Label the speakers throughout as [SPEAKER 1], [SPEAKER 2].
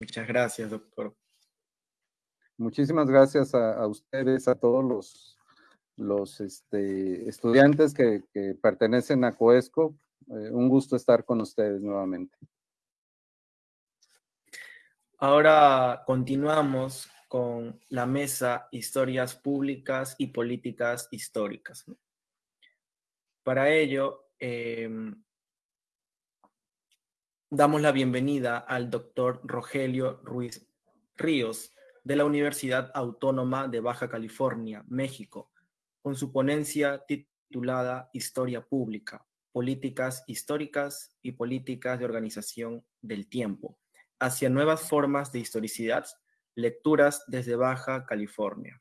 [SPEAKER 1] Muchas gracias, doctor.
[SPEAKER 2] Muchísimas gracias a, ustedes, a todos los, los este, estudiantes que, pertenecen a COESCO. Eh, un gusto estar con ustedes nuevamente.
[SPEAKER 1] Ahora continuamos con la mesa Historias Públicas y Políticas Históricas. Para ello, em, damos la bienvenida al doctor Rogelio Ruiz Ríos, de la Universidad Autónoma de Baja California, México, con su ponencia titulada Historia Pública, Políticas Históricas y Políticas de Organización del Tiempo, hacia nuevas formas de historicidad, lecturas desde Baja California.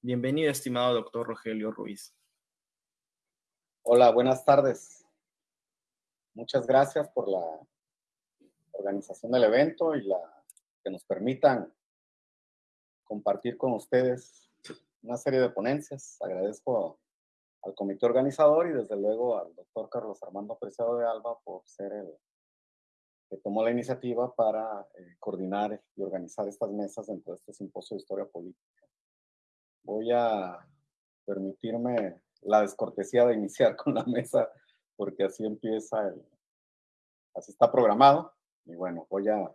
[SPEAKER 1] Bienvenido, estimado doctor Rogelio Ruiz.
[SPEAKER 3] Hola, buenas tardes. Muchas gracias por la organización del evento y la que nos permitan compartir con ustedes una serie de ponencias. Agradezco al comité organizador y desde luego al doctor Carlos Armando Preciado de Alba por ser el que tomó la iniciativa para eh, coordinar y organizar estas mesas dentro de este simposio de historia política. Voy a permitirme la descortesía de iniciar con la mesa porque así empieza el, así está programado y bueno, voy a,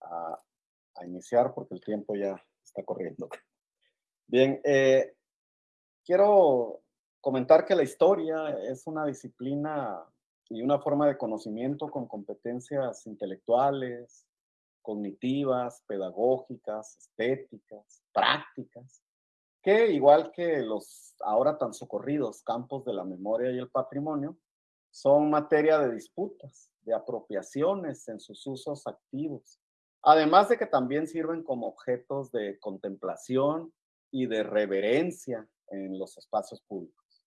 [SPEAKER 3] a, iniciar porque el tiempo ya está corriendo. Bien, eh, quiero comentar que la historia es una disciplina y una forma de conocimiento con competencias intelectuales, cognitivas, pedagógicas, estéticas, prácticas, que igual que los ahora tan socorridos campos de la memoria y el patrimonio, son materia de disputas, de apropiaciones en sus usos activos, Además de que también sirven como objetos de contemplación y de reverencia en los espacios públicos.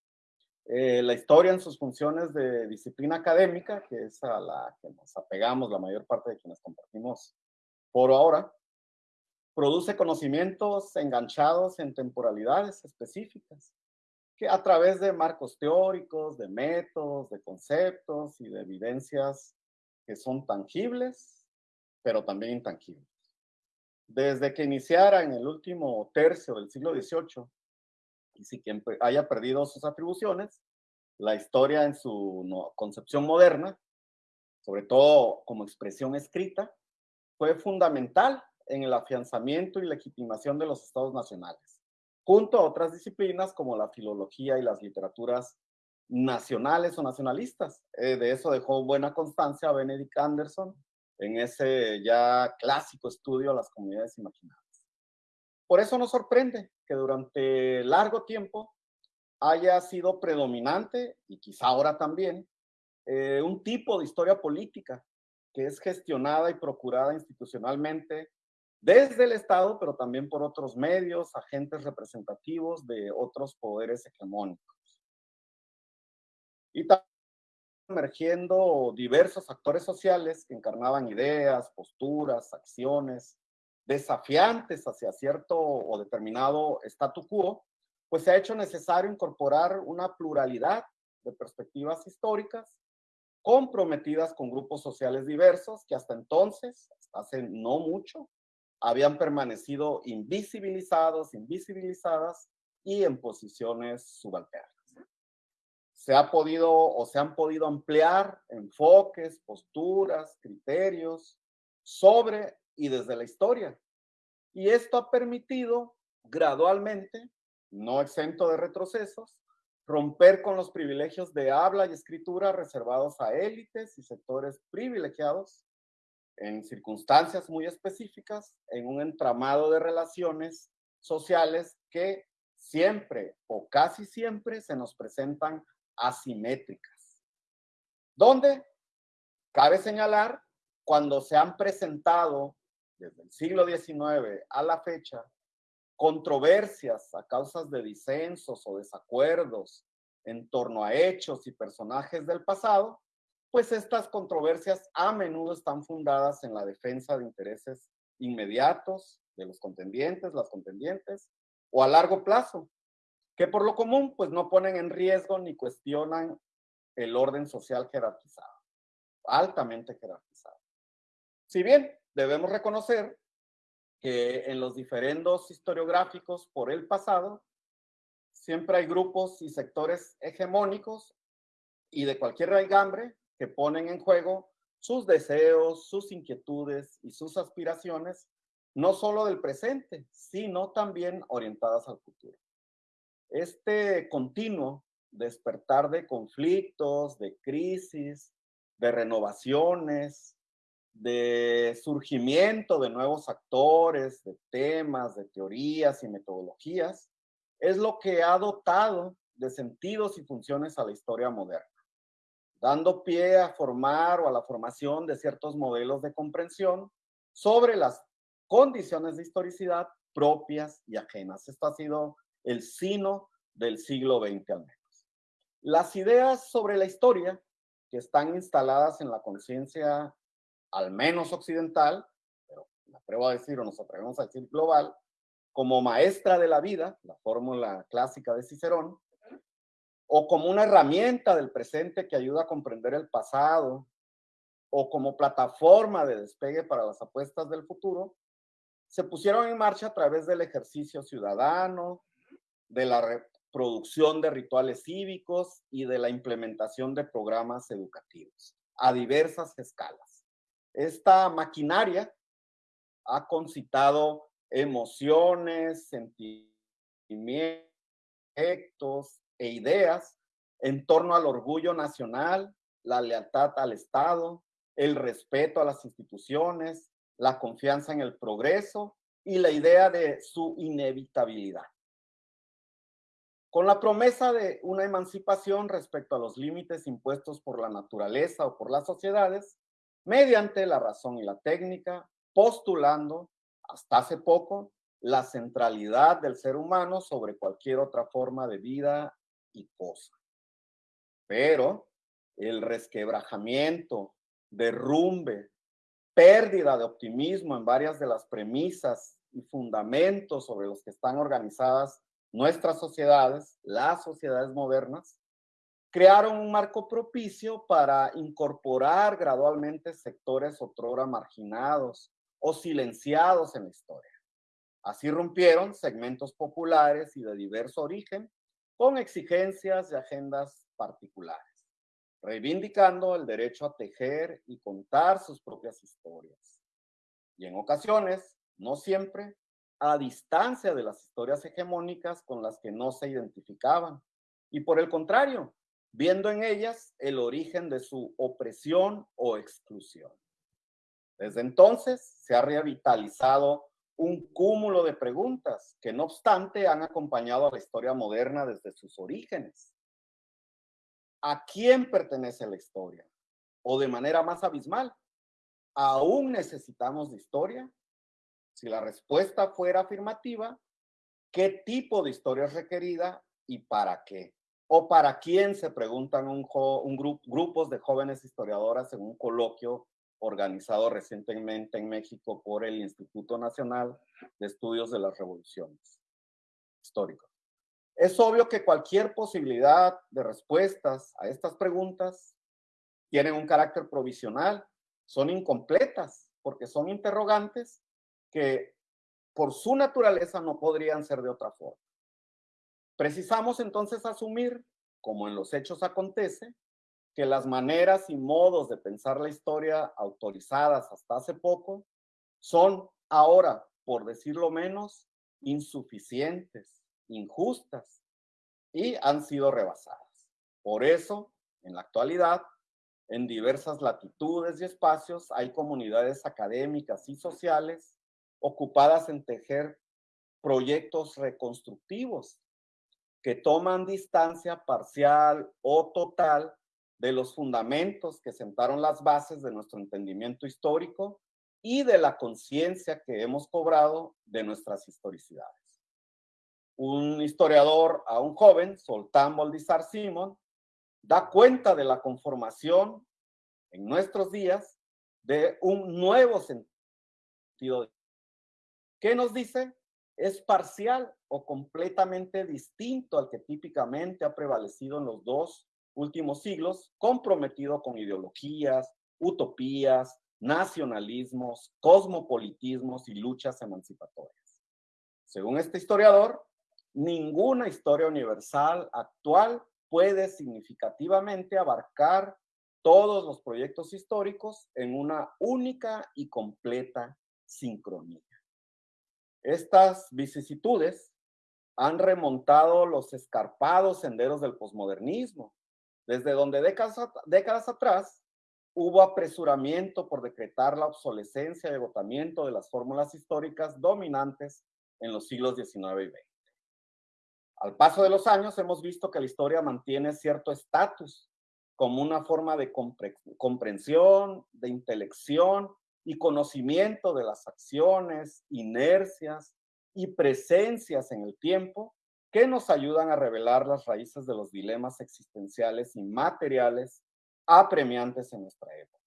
[SPEAKER 3] Eh, la historia en sus funciones de disciplina académica, que es a la que nos apegamos la mayor parte de quienes compartimos por ahora, produce conocimientos enganchados en temporalidades específicas, que a través de marcos teóricos, de métodos, de conceptos y de evidencias que son tangibles pero también intangibles. Desde que iniciara en el último tercio del siglo XVIII, y si quien haya perdido sus atribuciones, la historia en su concepción moderna, sobre todo como expresión escrita, fue fundamental en el afianzamiento y legitimación de los estados nacionales, junto a otras disciplinas como la filología y las literaturas nacionales o nacionalistas. Eh, de eso dejó buena constancia Benedict Anderson en ese ya clásico estudio a las comunidades imaginadas. Por eso nos sorprende que durante largo tiempo haya sido predominante, y quizá ahora también, eh, un tipo de historia política que es gestionada y procurada institucionalmente desde el Estado, pero también por otros medios, agentes representativos de otros poderes hegemónicos. Y también emergiendo diversos actores sociales que encarnaban ideas, posturas, acciones desafiantes hacia cierto o determinado statu quo, pues se ha hecho necesario incorporar una pluralidad de perspectivas históricas comprometidas con grupos sociales diversos que hasta entonces, hasta hace no mucho, habían permanecido invisibilizados, invisibilizadas y en posiciones subalternas se ha podido o se han podido ampliar enfoques, posturas, criterios sobre y desde la historia. Y esto ha permitido gradualmente, no exento de retrocesos, romper con los privilegios de habla y escritura reservados a élites y sectores privilegiados en circunstancias muy específicas, en un entramado de relaciones sociales que siempre o casi siempre se nos presentan asimétricas. ¿Dónde? Cabe señalar cuando se han presentado desde el siglo XIX a la fecha controversias a causas de disensos o desacuerdos en torno a hechos y personajes del pasado, pues estas controversias a menudo están fundadas en la defensa de intereses inmediatos de los contendientes, las contendientes, o a largo plazo, que por lo común pues no ponen en riesgo ni cuestionan el orden social jerarquizado, altamente jerarquizado. Si bien debemos reconocer que en los diferendos historiográficos por el pasado, siempre hay grupos y sectores hegemónicos y de cualquier raigambre que ponen en juego sus deseos, sus inquietudes y sus aspiraciones, no solo del presente, sino también orientadas al futuro. Este continuo despertar de conflictos, de crisis, de renovaciones, de surgimiento de nuevos actores, de temas, de teorías y metodologías, es lo que ha dotado de sentidos y funciones a la historia moderna, dando pie a formar o a la formación de ciertos modelos de comprensión sobre las condiciones de historicidad propias y ajenas. Esto ha sido el sino del siglo XX al menos. Las ideas sobre la historia que están instaladas en la conciencia al menos occidental, pero me atrevo a decir o nos atrevemos a decir global, como maestra de la vida, la fórmula clásica de Cicerón, o como una herramienta del presente que ayuda a comprender el pasado, o como plataforma de despegue para las apuestas del futuro, se pusieron en marcha a través del ejercicio ciudadano, de la reproducción de rituales cívicos y de la implementación de programas educativos a diversas escalas. Esta maquinaria ha concitado emociones, sentimientos e ideas en torno al orgullo nacional, la lealtad al Estado, el respeto a las instituciones, la confianza en el progreso y la idea de su inevitabilidad. Con la promesa de una emancipación respecto a los límites impuestos por la naturaleza o por las sociedades, mediante la razón y la técnica, postulando, hasta hace poco, la centralidad del ser humano sobre cualquier otra forma de vida y cosa. Pero el resquebrajamiento, derrumbe, pérdida de optimismo en varias de las premisas y fundamentos sobre los que están organizadas nuestras sociedades, las sociedades modernas, crearon un marco propicio para incorporar gradualmente sectores otrora marginados o silenciados en la historia. Así rompieron segmentos populares y de diverso origen con exigencias y agendas particulares, reivindicando el derecho a tejer y contar sus propias historias. Y en ocasiones, no siempre, a distancia de las historias hegemónicas con las que no se identificaban. Y por el contrario, viendo en ellas el origen de su opresión o exclusión. Desde entonces se ha revitalizado un cúmulo de preguntas que no obstante han acompañado a la historia moderna desde sus orígenes. ¿A quién pertenece la historia? O de manera más abismal, ¿aún necesitamos historia? Si la respuesta fuera afirmativa, ¿qué tipo de historia es requerida y para qué? o para quién se preguntan un, un grupos de jóvenes historiadoras en un coloquio organizado recientemente en México por el Instituto Nacional de Estudios de las Revoluciones Históricos. Es obvio que cualquier posibilidad de respuestas a estas preguntas tienen un carácter provisional, son incompletas porque son interrogantes que por su naturaleza no podrían ser de otra forma. Precisamos entonces asumir, como en los hechos acontece, que las maneras y modos de pensar la historia autorizadas hasta hace poco son ahora, por decirlo menos, insuficientes, injustas y han sido rebasadas. Por eso, en la actualidad, en diversas latitudes y espacios hay comunidades académicas y sociales ocupadas en tejer proyectos reconstructivos que toman distancia parcial o total de los fundamentos que sentaron las bases de nuestro entendimiento histórico y de la conciencia que hemos cobrado de nuestras historicidades. Un historiador a un joven, Soltán Boldizar Simon, da cuenta de la conformación en nuestros días de un nuevo sentido. ¿Qué nos dice? es parcial o completamente distinto al que típicamente ha prevalecido en los dos últimos siglos, comprometido con ideologías, utopías, nacionalismos, cosmopolitismos y luchas emancipatorias. Según este historiador, ninguna historia universal actual puede significativamente abarcar todos los proyectos históricos en una única y completa sincronía. Estas vicisitudes han remontado los escarpados senderos del posmodernismo, desde donde décadas, atrás hubo apresuramiento por decretar la obsolescencia y agotamiento de las fórmulas históricas dominantes en los siglos XIX y XX. Al paso de los años hemos visto que la historia mantiene cierto estatus como una forma de comprensión, de intelección y conocimiento de las acciones, inercias y presencias en el tiempo que nos ayudan a revelar las raíces de los dilemas existenciales y materiales apremiantes en nuestra época.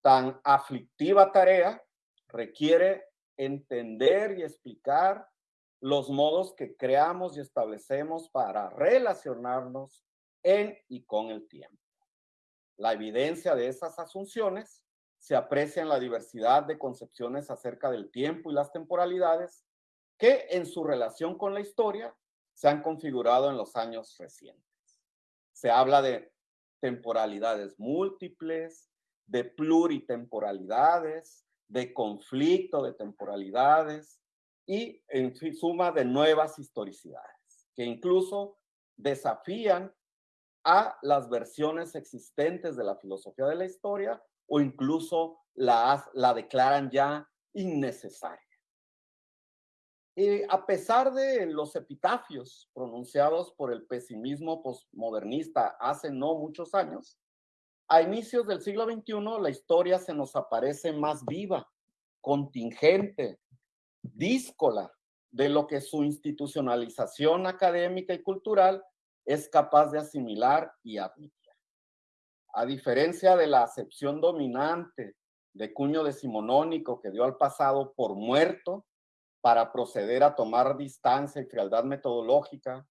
[SPEAKER 3] Tan aflictiva tarea requiere entender y explicar los modos que creamos y establecemos para relacionarnos en y con el tiempo. La evidencia de esas asunciones se aprecia en la diversidad de concepciones acerca del tiempo y las temporalidades que en su relación con la historia se han configurado en los años recientes. Se habla de temporalidades múltiples, de pluritemporalidades, de conflicto de temporalidades y en suma de nuevas historicidades, que incluso desafían a las versiones existentes de la filosofía de la historia o incluso la, la declaran ya innecesaria. Y a pesar de los epitafios pronunciados por el pesimismo postmodernista hace no muchos años, a inicios del siglo XXI la historia se nos aparece más viva, contingente, díscola de lo que su institucionalización académica y cultural es capaz de asimilar y admitir. A diferencia de la acepción dominante de cuño decimonónico que dio al pasado por muerto, para proceder a tomar distancia y frialdad metodológica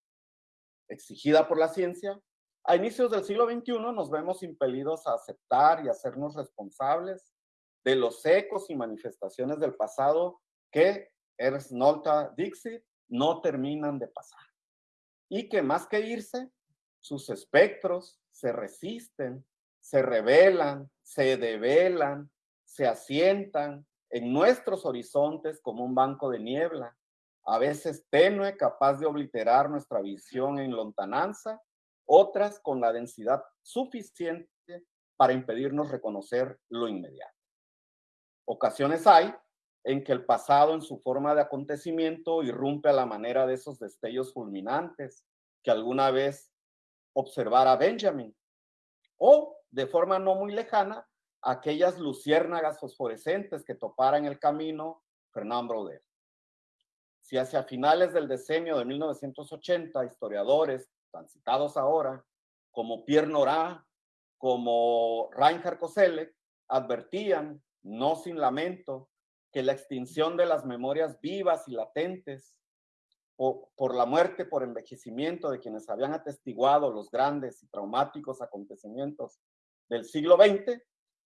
[SPEAKER 3] exigida por la ciencia, a inicios del siglo XXI nos vemos impelidos a aceptar y hacernos responsables de los ecos y manifestaciones del pasado que Ernst Nolta Dixit no terminan de pasar. Y que más que irse, sus espectros se resisten, se revelan, se develan, se asientan en nuestros horizontes como un banco de niebla, a veces tenue, capaz de obliterar nuestra visión en lontananza, otras con la densidad suficiente para impedirnos reconocer lo inmediato. Ocasiones hay en que el pasado en su forma de acontecimiento irrumpe a la manera de esos destellos fulminantes que alguna vez observara Benjamin, o de forma no muy lejana, aquellas luciérnagas fosforescentes que topara en el camino Fernand Broder. Si hacia finales del decenio de 1980, historiadores tan citados ahora, como Pierre Nora, como Reinhard Koselleck, advertían, no sin lamento, que la extinción de las memorias vivas y latentes por la muerte por envejecimiento de quienes habían atestiguado los grandes y traumáticos acontecimientos del siglo XX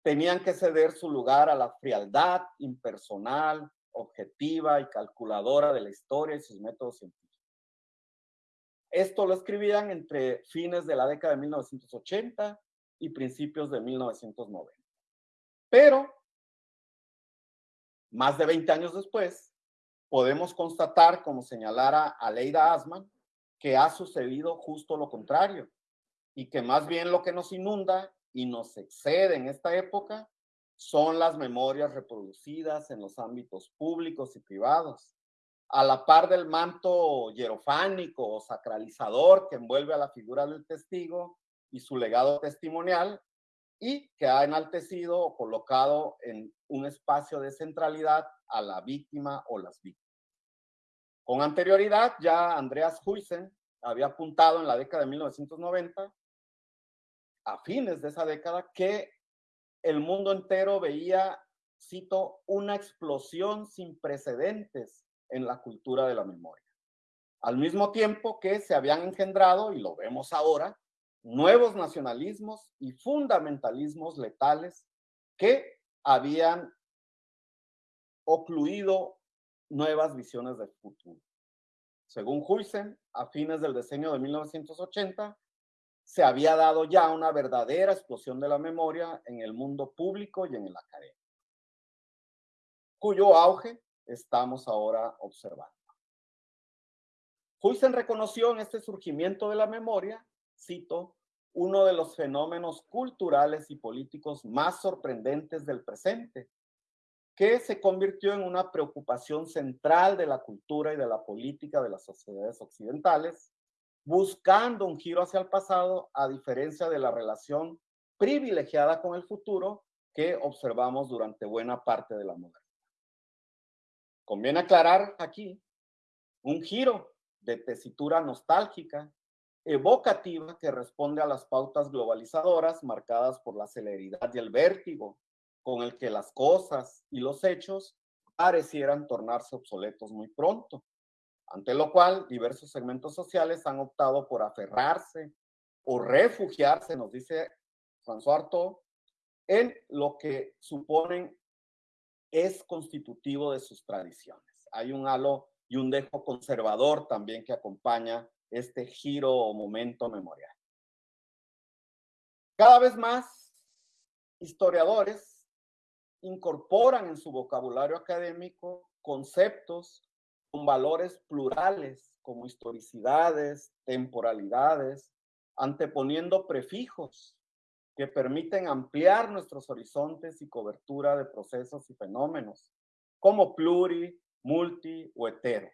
[SPEAKER 3] tenían que ceder su lugar a la frialdad impersonal, objetiva y calculadora de la historia y sus métodos científicos. Esto lo escribían entre fines de la década de 1980 y principios de 1990. Pero, más de 20 años después, podemos constatar, como señalara Aleida Asman, que ha sucedido justo lo contrario y que más bien lo que nos inunda y nos excede en esta época son las memorias reproducidas en los ámbitos públicos y privados, a la par del manto hierofánico o sacralizador que envuelve a la figura del testigo y su legado testimonial y que ha enaltecido o colocado en un espacio de centralidad a la víctima o las víctimas. Con anterioridad, ya Andreas Huysen había apuntado en la década de 1990 a fines de esa década que el mundo entero veía, cito, una explosión sin precedentes en la cultura de la memoria. Al mismo tiempo que se habían engendrado, y lo vemos ahora, nuevos nacionalismos y fundamentalismos letales que habían ocluido nuevas visiones del futuro. Según Huysen, a fines del decenio de 1980, se había dado ya una verdadera explosión de la memoria en el mundo público y en el académico, cuyo auge estamos ahora observando. Huysen reconoció en este surgimiento de la memoria, cito, uno de los fenómenos culturales y políticos más sorprendentes del presente, que se convirtió en una preocupación central de la cultura y de la política de las sociedades occidentales, buscando un giro hacia el pasado a diferencia de la relación privilegiada con el futuro que observamos durante buena parte de la modernidad. Conviene aclarar aquí un giro de tesitura nostálgica, evocativa, que responde a las pautas globalizadoras marcadas por la celeridad y el vértigo con el que las cosas y los hechos parecieran tornarse obsoletos muy pronto, ante lo cual diversos segmentos sociales han optado por aferrarse o refugiarse, nos dice François Artaud, en lo que suponen es constitutivo de sus tradiciones. Hay un halo y un dejo conservador también que acompaña este giro o momento memorial. Cada vez más historiadores incorporan en su vocabulario académico conceptos con valores plurales como historicidades, temporalidades, anteponiendo prefijos que permiten ampliar nuestros horizontes y cobertura de procesos y fenómenos, como pluri, multi o hetero,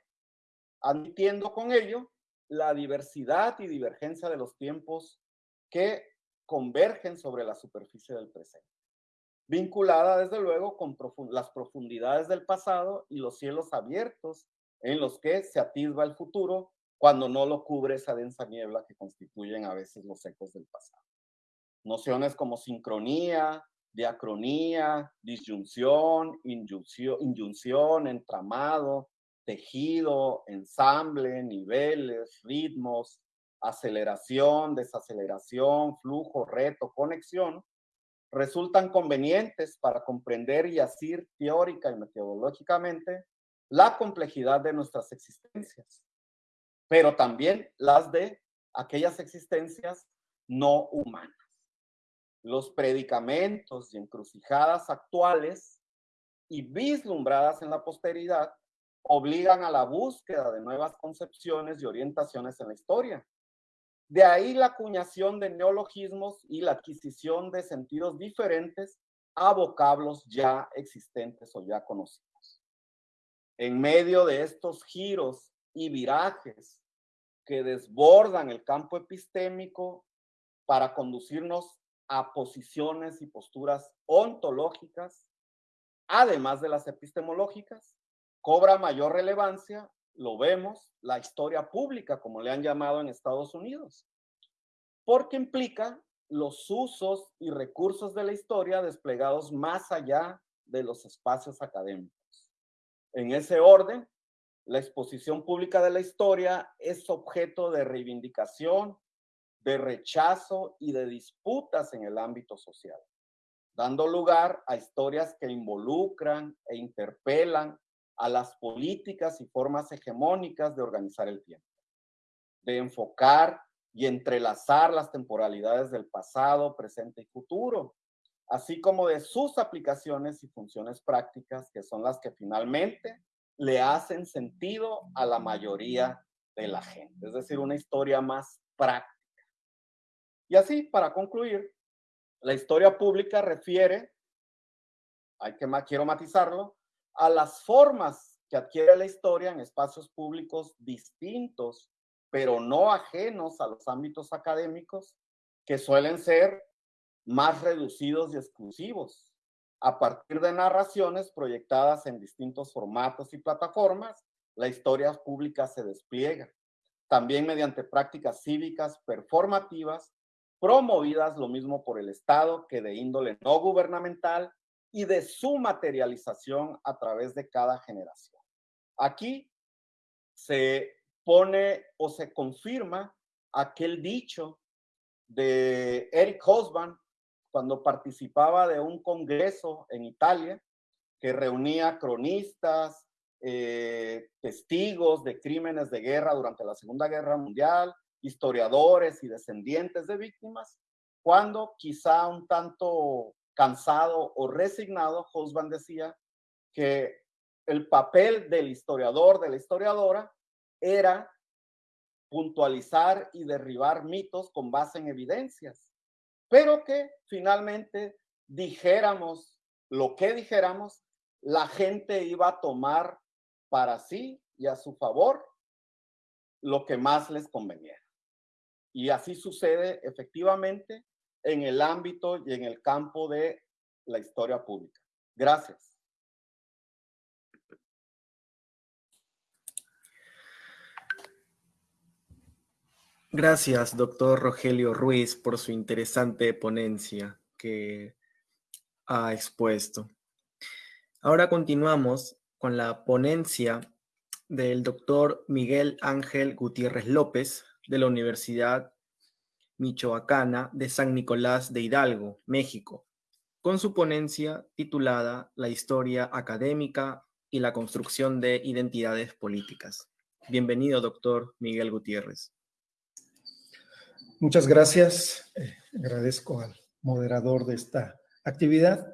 [SPEAKER 3] admitiendo con ello la diversidad y divergencia de los tiempos que convergen sobre la superficie del presente, vinculada desde luego con las profundidades del pasado y los cielos abiertos en los que se atisba el futuro cuando no lo cubre esa densa niebla que constituyen a veces los ecos del pasado. Nociones como sincronía, diacronía, disyunción, inyunción, entramado, tejido, ensamble, niveles, ritmos, aceleración, desaceleración, flujo, reto, conexión, resultan convenientes para comprender y asir teórica y metodológicamente la complejidad de nuestras existencias, pero también las de aquellas existencias no humanas. Los predicamentos y encrucijadas actuales y vislumbradas en la posteridad obligan a la búsqueda de nuevas concepciones y orientaciones en la historia. De ahí la acuñación de neologismos y la adquisición de sentidos diferentes a vocablos ya existentes o ya conocidos en medio de estos giros y virajes que desbordan el campo epistémico para conducirnos a posiciones y posturas ontológicas, además de las epistemológicas, cobra mayor relevancia, lo vemos, la historia pública, como le han llamado en Estados Unidos, porque implica los usos y recursos de la historia desplegados más allá de los espacios académicos. En ese orden, la exposición pública de la historia es objeto de reivindicación, de rechazo y de disputas en el ámbito social, dando lugar a historias que involucran e interpelan a las políticas y formas hegemónicas de organizar el tiempo, de enfocar y entrelazar las temporalidades del pasado, presente y futuro, así como de sus aplicaciones y funciones prácticas, que son las que finalmente le hacen sentido a la mayoría de la gente. Es decir, una historia más práctica. Y así, para concluir, la historia pública refiere, hay que quiero matizarlo, a las formas que adquiere la historia en espacios públicos distintos, pero no ajenos a los ámbitos académicos, que suelen ser más reducidos y exclusivos, a partir de narraciones proyectadas en distintos formatos y plataformas, la historia pública se despliega, también mediante prácticas cívicas performativas, promovidas lo mismo por el Estado que de índole no gubernamental y de su materialización a través de cada generación. Aquí se pone o se confirma aquel dicho de Eric Hobsbawm cuando participaba de un congreso en Italia que reunía cronistas, eh, testigos de crímenes de guerra durante la Segunda Guerra Mundial, historiadores y descendientes de víctimas, cuando quizá un tanto cansado o resignado, Hosban decía que el papel del historiador, de la historiadora, era puntualizar y derribar mitos con base en evidencias, pero que finalmente dijéramos lo que dijéramos, la gente iba a tomar para sí y a su favor lo que más les conveniera. Y así sucede efectivamente en el ámbito y en el campo de la historia pública. Gracias.
[SPEAKER 1] Gracias, doctor Rogelio Ruiz, por su interesante ponencia que ha expuesto. Ahora continuamos con la ponencia del doctor Miguel Ángel Gutiérrez López de la Universidad Michoacana de San Nicolás de Hidalgo, México, con su ponencia titulada La historia académica y la construcción de identidades políticas. Bienvenido, doctor Miguel Gutiérrez.
[SPEAKER 4] Muchas gracias. Eh, agradezco al moderador de esta actividad.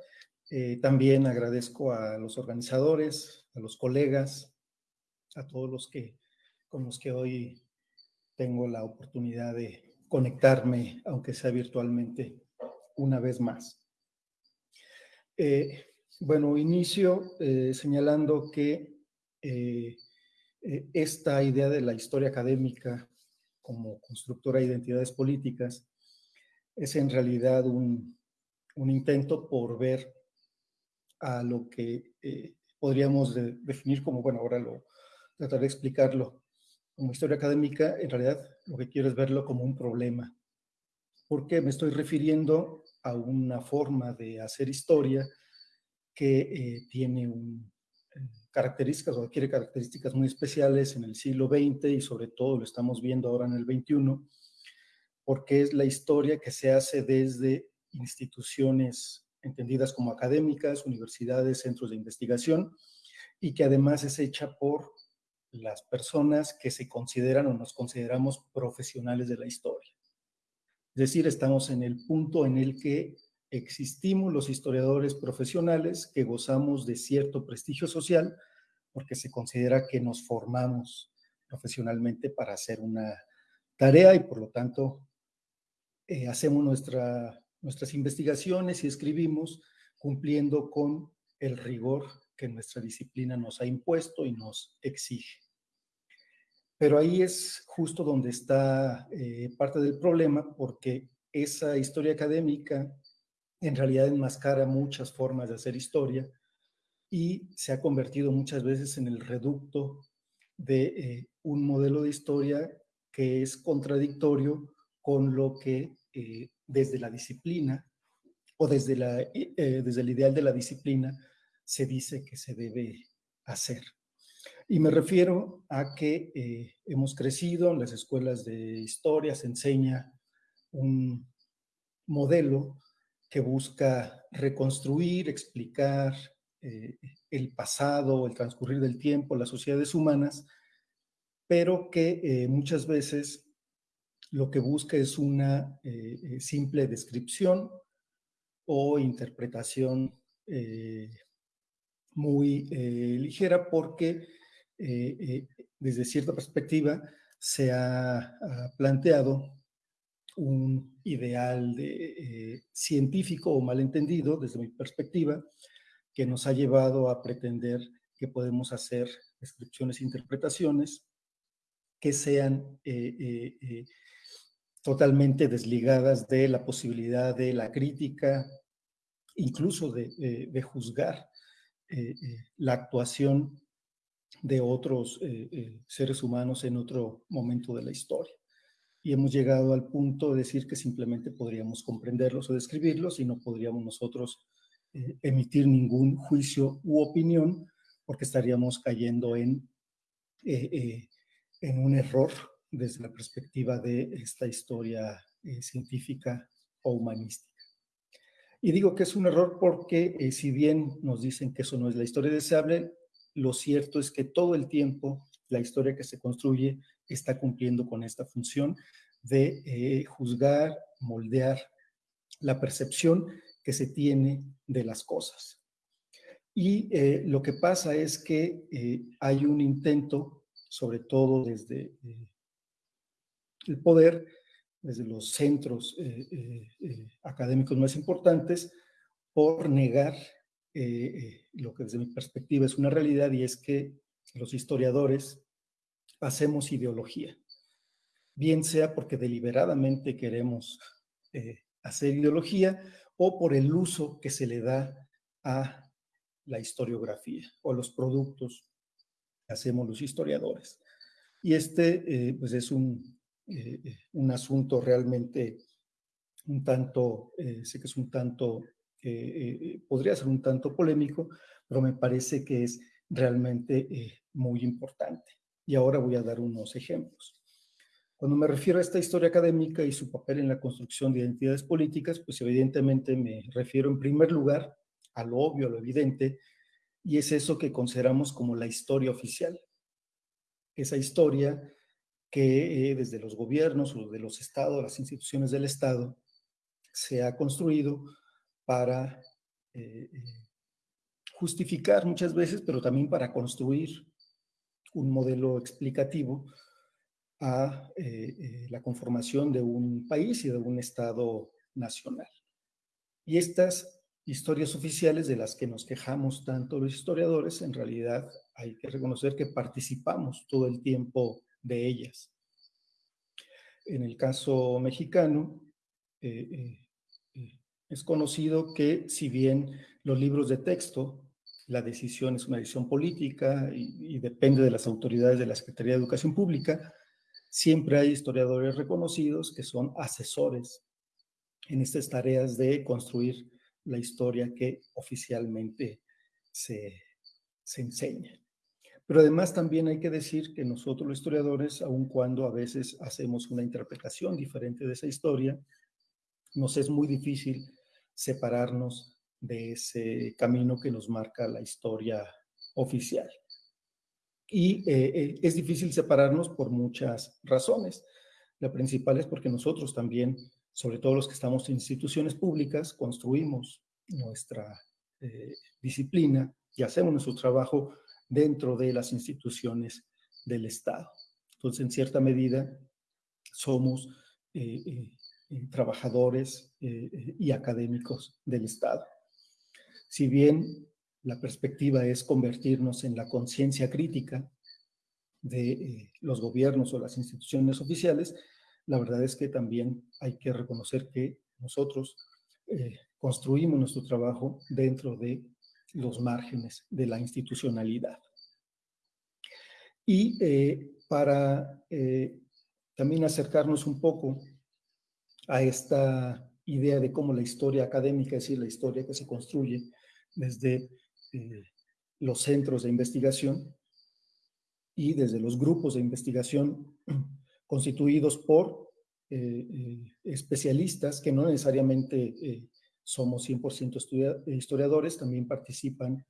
[SPEAKER 4] Eh, también agradezco a los organizadores, a los colegas, a todos los que con los que hoy tengo la oportunidad de conectarme, aunque sea virtualmente, una vez más. Eh, bueno, inicio señalando que esta idea de la historia académica como constructora de identidades políticas, es en realidad un, intento por ver a lo que eh, podríamos definir como, bueno, ahora lo trataré de explicarlo, como historia académica, en realidad lo que quiero es verlo como un problema. Porque me estoy refiriendo a una forma de hacer historia que eh, tiene un, características o adquiere características muy especiales en el siglo XX y sobre todo lo estamos viendo ahora en el XXI, porque es la historia que se hace desde instituciones entendidas como académicas, universidades, centros de investigación, y que además es hecha por las personas que se consideran o nos consideramos profesionales de la historia. Es decir, estamos en el punto en el que existimos los historiadores profesionales que gozamos de cierto prestigio social porque se considera que nos formamos profesionalmente para hacer una tarea y por lo tanto eh, hacemos nuestra, nuestras investigaciones y escribimos cumpliendo con el rigor que nuestra disciplina nos ha impuesto y nos exige. Pero ahí es justo donde está eh, parte del problema porque esa historia académica en realidad enmascara muchas formas de hacer historia y se ha convertido muchas veces en el reducto de eh, un modelo de historia que es contradictorio con lo que eh, desde la disciplina o desde, la, eh, desde el ideal de la disciplina se dice que se debe hacer. Y me refiero a que hemos crecido en las escuelas de historia, se enseña un modelo que busca reconstruir, explicar eh, el pasado, el transcurrir del tiempo, las sociedades humanas, pero que eh, muchas veces lo que busca es una eh, simple descripción o interpretación muy ligera porque desde cierta perspectiva se ha planteado un ideal de, eh, científico o malentendido, desde mi perspectiva, que nos ha llevado a pretender que podemos hacer descripciones e interpretaciones que sean eh, eh, totalmente desligadas de la posibilidad de la crítica, incluso de juzgar la actuación de otros seres humanos en otro momento de la historia y hemos llegado al punto de decir que simplemente podríamos comprenderlos o describirlos y no podríamos nosotros eh, emitir ningún juicio u opinión porque estaríamos cayendo en, eh, eh, en un error desde la perspectiva de esta historia científica o humanística. Y digo que es un error porque si bien nos dicen que eso no es la historia deseable, lo cierto es que todo el tiempo la historia que se construye está cumpliendo con esta función de eh, juzgar, moldear la percepción que se tiene de las cosas. Y eh, lo que pasa es que hay un intento, sobre todo desde el poder, desde los centros eh, eh, eh, académicos más importantes, por negar lo que desde mi perspectiva es una realidad y es que los historiadores hacemos ideología, bien sea porque deliberadamente queremos hacer ideología o por el uso que se le da a la historiografía o los productos que hacemos los historiadores. Y este pues es un, eh, eh, un asunto realmente un tanto, eh, sé que es un tanto, podría ser un tanto polémico, pero me parece que es realmente muy importante. Y ahora voy a dar unos ejemplos. Cuando me refiero a esta historia académica y su papel en la construcción de identidades políticas, pues evidentemente me refiero en primer lugar a lo obvio, a lo evidente, y es eso que consideramos como la historia oficial. Esa historia que eh, desde los gobiernos o de los estados, las instituciones del estado, se ha construido para eh, eh, justificar muchas veces, pero también para construir un modelo explicativo a la conformación de un país y de un estado nacional. Y estas historias oficiales de las que nos quejamos tanto los historiadores, en realidad hay que reconocer que participamos todo el tiempo de ellas. En el caso mexicano, eh, eh, eh, es conocido que si bien los libros de texto, la decisión es una decisión política y, depende de las autoridades de la Secretaría de Educación Pública, siempre hay historiadores reconocidos que son asesores en estas tareas de construir la historia que oficialmente se, se enseña. Pero además también hay que decir que nosotros los historiadores, aun cuando a veces hacemos una interpretación diferente de esa historia, nos es muy difícil separarnos de ese camino que nos marca la historia oficial. Y eh, es difícil separarnos por muchas razones. La principal es porque nosotros también, sobre todo los que estamos en instituciones públicas, construimos nuestra eh, disciplina y hacemos nuestro trabajo dentro de las instituciones del Estado. Entonces, en cierta medida, somos eh, trabajadores y académicos del Estado. Si bien la perspectiva es convertirnos en la conciencia crítica de los gobiernos o las instituciones oficiales, la verdad es que también hay que reconocer que nosotros construimos nuestro trabajo dentro de los márgenes de la institucionalidad. Y eh, para eh, también acercarnos un poco a esta idea de cómo la historia académica, es decir, la historia que se construye desde eh, los centros de investigación y desde los grupos de investigación constituidos por especialistas que no necesariamente somos 100% historiadores, también participan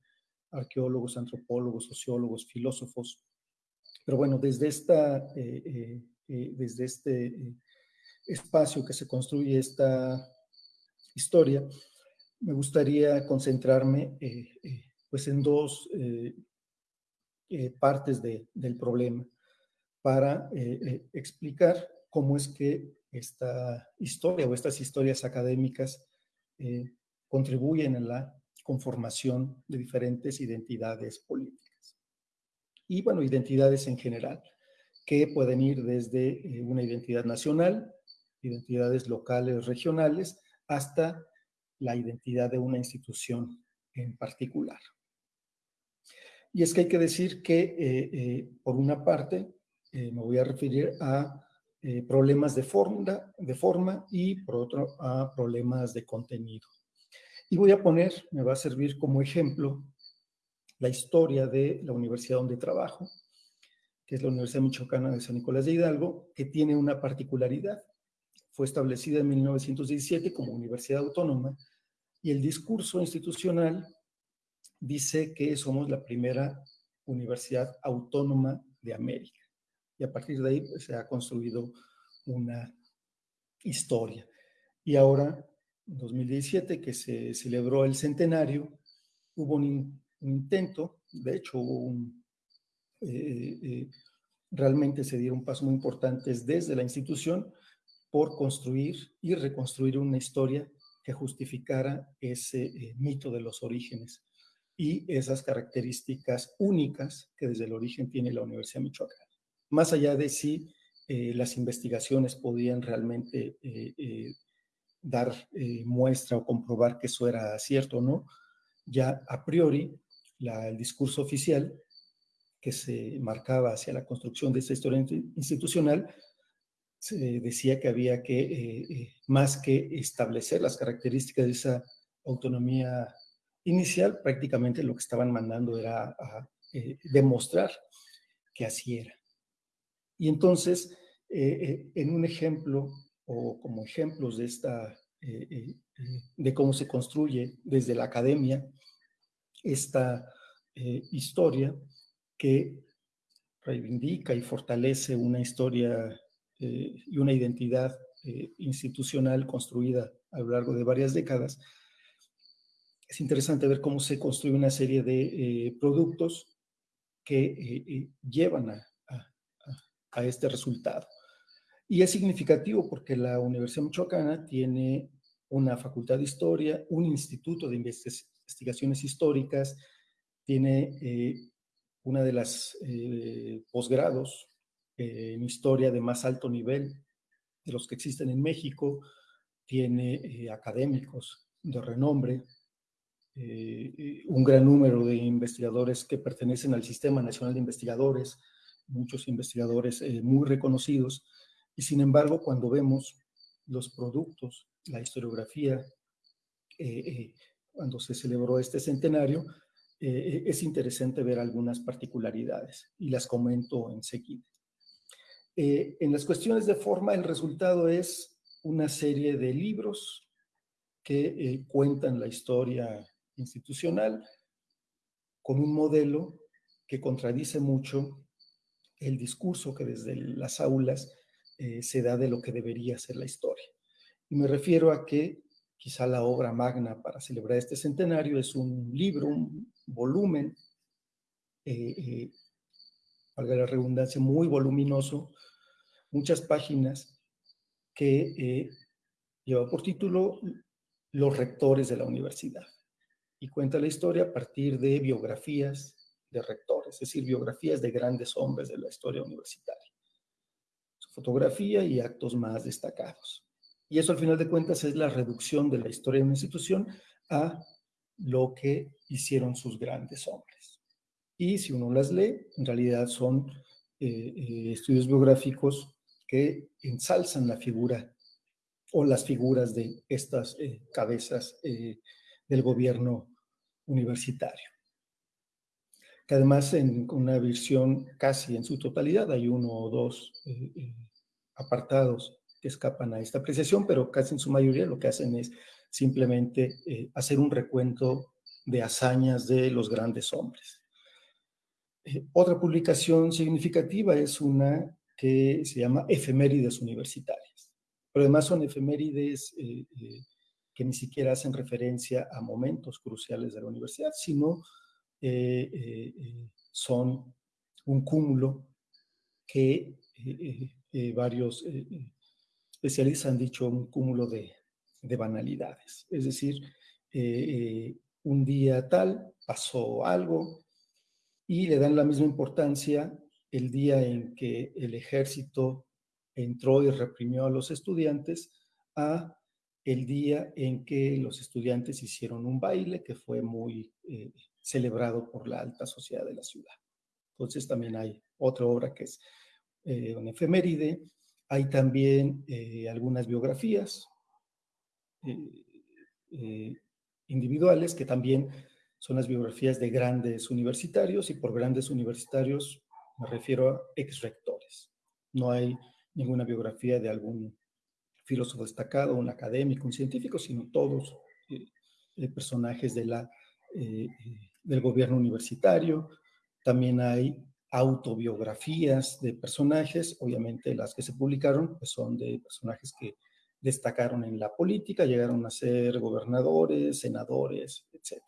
[SPEAKER 4] arqueólogos, antropólogos, sociólogos, filósofos. Pero bueno, desde, esta, eh, eh, eh, desde este espacio que se construye esta historia, me gustaría concentrarme pues en dos partes del problema para explicar cómo es que esta historia o estas historias académicas eh, contribuyen en la conformación de diferentes identidades políticas. Y bueno, identidades en general, que pueden ir desde eh, una identidad nacional, identidades locales, regionales, hasta la identidad de una institución en particular. Y es que hay que decir que, eh, por una parte, me voy a referir a eh, problemas de forma, de forma y por otro a problemas de contenido. Y voy a poner, me va a servir como ejemplo, la historia de la universidad donde trabajo, que es la Universidad Michoacana de San Nicolás de Hidalgo, que tiene una particularidad. Fue establecida en 1917 como universidad autónoma Y el discurso institucional dice que somos la primera universidad autónoma de América. Y a partir de ahí pues, se ha construido una historia. Y ahora, en 2017, que se celebró el centenario, hubo un, intento, de hecho eh, eh, realmente se dieron pasos muy importantes desde la institución por construir y reconstruir una historia que justificara ese eh, mito de los orígenes y esas características únicas que desde el origen tiene la Universidad de Michoacán. Más allá de si las investigaciones podían realmente dar muestra o comprobar que eso era cierto o no, ya a priori el discurso oficial que se marcaba hacia la construcción de esta historia institucional, se decía que había que, eh, eh, más que establecer las características de esa autonomía inicial, prácticamente lo que estaban mandando era eh, demostrar que así era. Y entonces, en un ejemplo, o como ejemplos de esta, de cómo se construye desde la academia esta historia, que reivindica y fortalece una historia eh, y una identidad eh, institucional construida a lo largo de varias décadas. Es interesante ver cómo se construye una serie de eh, productos que llevan a, a, este resultado. Y es significativo porque la Universidad Michoacana tiene una facultad de historia, un instituto de investigaciones históricas, tiene una de las posgrados en historia de más alto nivel de los que existen en México, tiene eh, académicos de renombre, un gran número de investigadores que pertenecen al Sistema Nacional de Investigadores, muchos investigadores muy reconocidos, y sin embargo, cuando vemos los productos, la historiografía, cuando se celebró este centenario, eh, es interesante ver algunas particularidades y las comento enseguida. Eh, en las cuestiones de forma, el resultado es una serie de libros que eh, cuentan la historia institucional con un modelo que contradice mucho el discurso que desde las aulas se da de lo que debería ser la historia. Y me refiero a que quizá la obra magna para celebrar este centenario es un libro, un volumen, eh, eh, valga la redundancia, muy voluminoso, muchas páginas que eh, lleva por título Los rectores de la universidad y cuenta la historia a partir de biografías de rectores, es decir, biografías de grandes hombres de la historia universitaria, su fotografía y actos más destacados. Y eso al final de cuentas es la reducción de la historia de una institución a lo que hicieron sus grandes hombres. Y si uno las lee, en realidad son eh, eh, estudios biográficos que ensalzan la figura o las figuras de estas eh, cabezas del gobierno universitario. Que además en una versión casi en su totalidad, hay uno o dos apartados que escapan a esta apreciación, pero casi en su mayoría lo que hacen es simplemente hacer un recuento de hazañas de los grandes hombres. Eh, otra publicación significativa es una que se llama Efemérides Universitarias, pero además son efemérides eh, que ni siquiera hacen referencia a momentos cruciales de la universidad, sino son un cúmulo que varios especialistas han dicho un cúmulo de, de banalidades. Es decir, eh, eh, un día tal pasó algo y le dan la misma importancia el día en que el ejército entró y reprimió a los estudiantes a el día en que los estudiantes hicieron un baile que fue muy eh, celebrado por la alta sociedad de la ciudad. Entonces también hay otra obra que es una efeméride. Hay también algunas biografías, eh, eh, individuales, que también son las biografías de grandes universitarios, y por grandes universitarios me refiero a ex-rectores. No hay ninguna biografía de algún filósofo destacado, un académico, un científico, sino todos personajes de la, del gobierno universitario, también hay autobiografías de personajes, obviamente las que se publicaron pues son de personajes que destacaron en la política, llegaron a ser gobernadores, senadores, etc.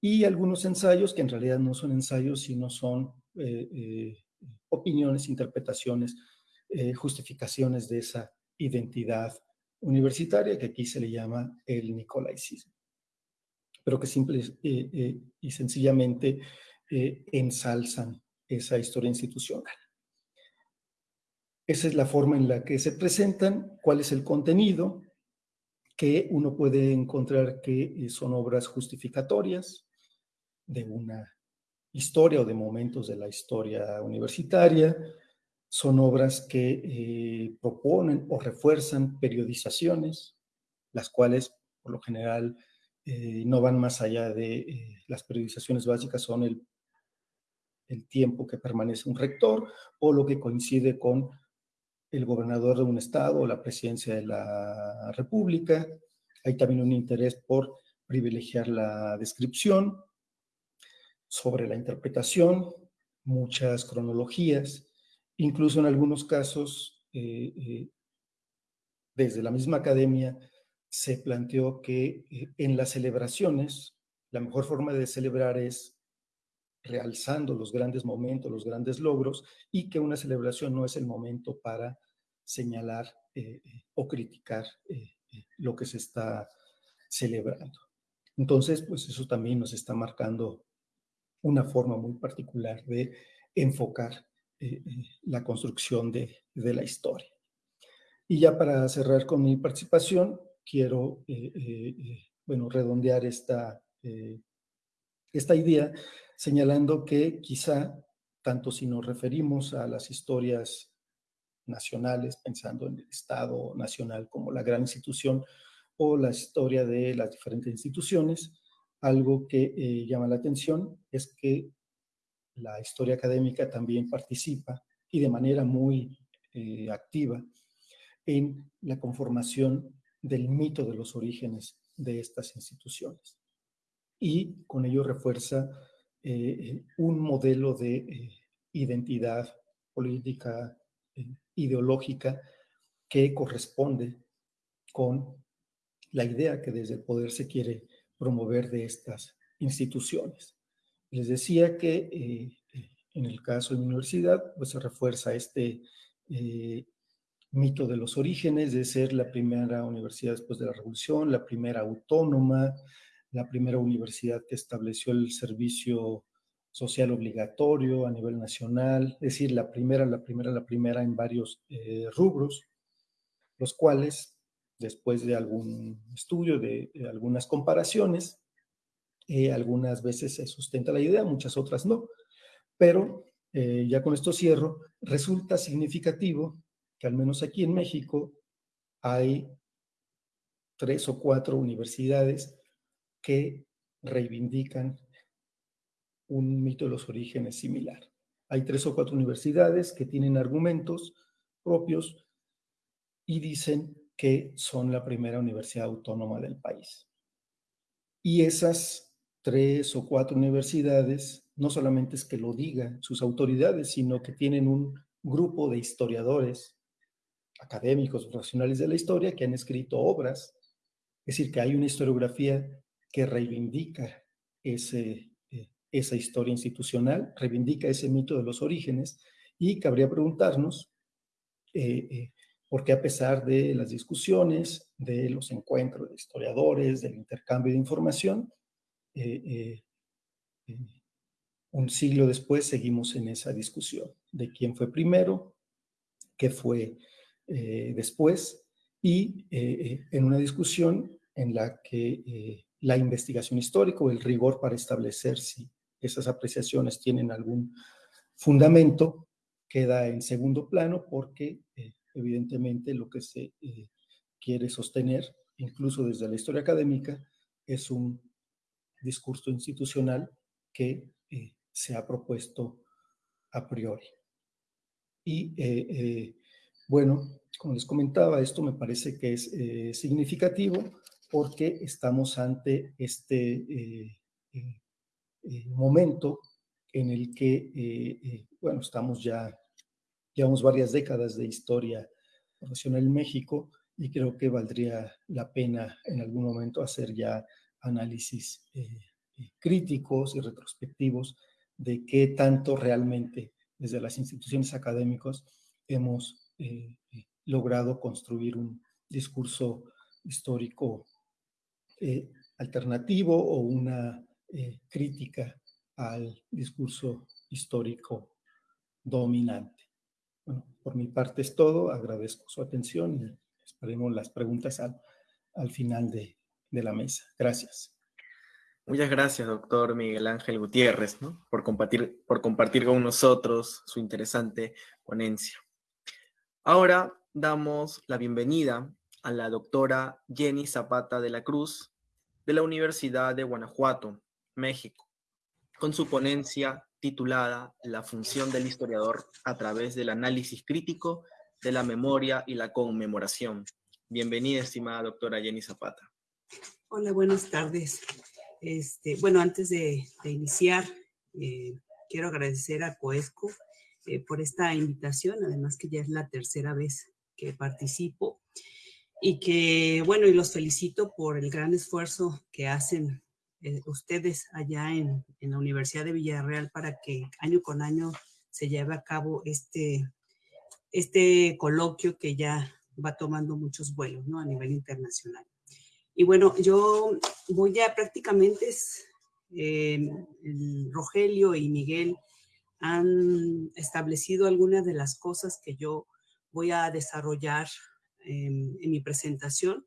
[SPEAKER 4] Y algunos ensayos que en realidad no son ensayos, sino son eh, eh, opiniones, interpretaciones, eh, justificaciones de esa identidad universitaria que aquí se le llama el nicolaicismo, pero que simple y sencillamente ensalzan esa historia institucional. Esa es la forma en la que se presentan, cuál es el contenido, que uno puede encontrar que son obras justificatorias de una historia o de momentos de la historia universitaria, son obras que eh, proponen o refuerzan periodizaciones, las cuales por lo general no van más allá de las periodizaciones básicas, son el el tiempo que permanece un rector o lo que coincide con el gobernador de un estado o la presidencia de la república. Hay también un interés por privilegiar la descripción sobre la interpretación, muchas cronologías, incluso en algunos casos, eh, eh, desde la misma academia, se planteó que eh, en las celebraciones, la mejor forma de celebrar es realzando los grandes momentos, los grandes logros, y que una celebración no es el momento para señalar o criticar lo que se está celebrando. Entonces, pues eso también nos está marcando una forma muy particular de enfocar la construcción de, de, la historia. Y ya para cerrar con mi participación, quiero, bueno, redondear esta, esta idea señalando que quizá, tanto si nos referimos a las historias nacionales, pensando en el Estado nacional como la gran institución, o la historia de las diferentes instituciones, algo que eh, llama la atención es que la historia académica también participa y de manera muy eh, activa en la conformación del mito de los orígenes de estas instituciones. Y con ello refuerza eh, un modelo de identidad política, ideológica, que corresponde con la idea que desde el poder se quiere promover de estas instituciones. Les decía que en el caso de mi universidad, pues se refuerza este mito de los orígenes de ser la primera universidad después de la revolución, la primera autónoma, la primera universidad que estableció el servicio social obligatorio a nivel nacional, es decir, la primera, la primera, la primera en varios eh, rubros, los cuales, después de algún estudio, de, algunas comparaciones, eh, algunas veces se sustenta la idea, muchas otras no, pero eh, ya con esto cierro, resulta significativo que al menos aquí en México hay tres o cuatro universidades que reivindican un mito de los orígenes similar. Hay tres o cuatro universidades que tienen argumentos propios y dicen que son la primera universidad autónoma del país. Y esas tres o cuatro universidades no solamente es que lo digan sus autoridades, sino que tienen un grupo de historiadores académicos, profesionales de la historia que han escrito obras. Es decir, que hay una historiografía que reivindica ese, eh, esa historia institucional, reivindica ese mito de los orígenes y cabría preguntarnos eh, eh, por qué a pesar de las discusiones, de los encuentros de historiadores, del intercambio de información, un siglo después seguimos en esa discusión de quién fue primero, qué fue después, y en una discusión en la que la investigación histórica o el rigor para establecer si esas apreciaciones tienen algún fundamento queda en segundo plano porque eh, evidentemente lo que se eh, quiere sostener, incluso desde la historia académica, es un discurso institucional que eh, se ha propuesto a priori. Y bueno, como les comentaba, esto me parece que es significativo porque estamos ante este eh, eh, eh, momento en el que, bueno, estamos ya, llevamos varias décadas de historia profesional en México y creo que valdría la pena en algún momento hacer ya análisis críticos y retrospectivos de qué tanto realmente desde las instituciones académicas hemos logrado construir un discurso histórico eh, alternativo o una eh, crítica al discurso histórico dominante. Bueno, por mi parte es todo. Agradezco su atención y esperemos las preguntas al, al final de, de, la mesa. Gracias.
[SPEAKER 1] Muchas gracias, doctor Miguel Ángel Gutiérrez, ¿no? por, compartir, por compartir con nosotros su interesante ponencia. Ahora damos la bienvenida a la doctora Jenny Zapata de la Cruz de la Universidad de Guanajuato, México, con su ponencia titulada La función del historiador a través del análisis crítico de la memoria y la conmemoración. Bienvenida, estimada doctora Jenny Zapata.
[SPEAKER 5] Hola, buenas tardes. Este, bueno, antes de, iniciar, eh, quiero agradecer a Coesco eh, por esta invitación, además que ya es la tercera vez que participo y que, bueno, y los felicito por el gran esfuerzo que hacen eh, ustedes allá en, en, la Universidad de Villarreal para que año con año se lleve a cabo este, este coloquio que ya va tomando muchos vuelos, ¿no? A nivel internacional. Y bueno, yo voy a prácticamente, eh, Rogelio y Miguel han establecido algunas de las cosas que yo voy a desarrollar en, mi presentación,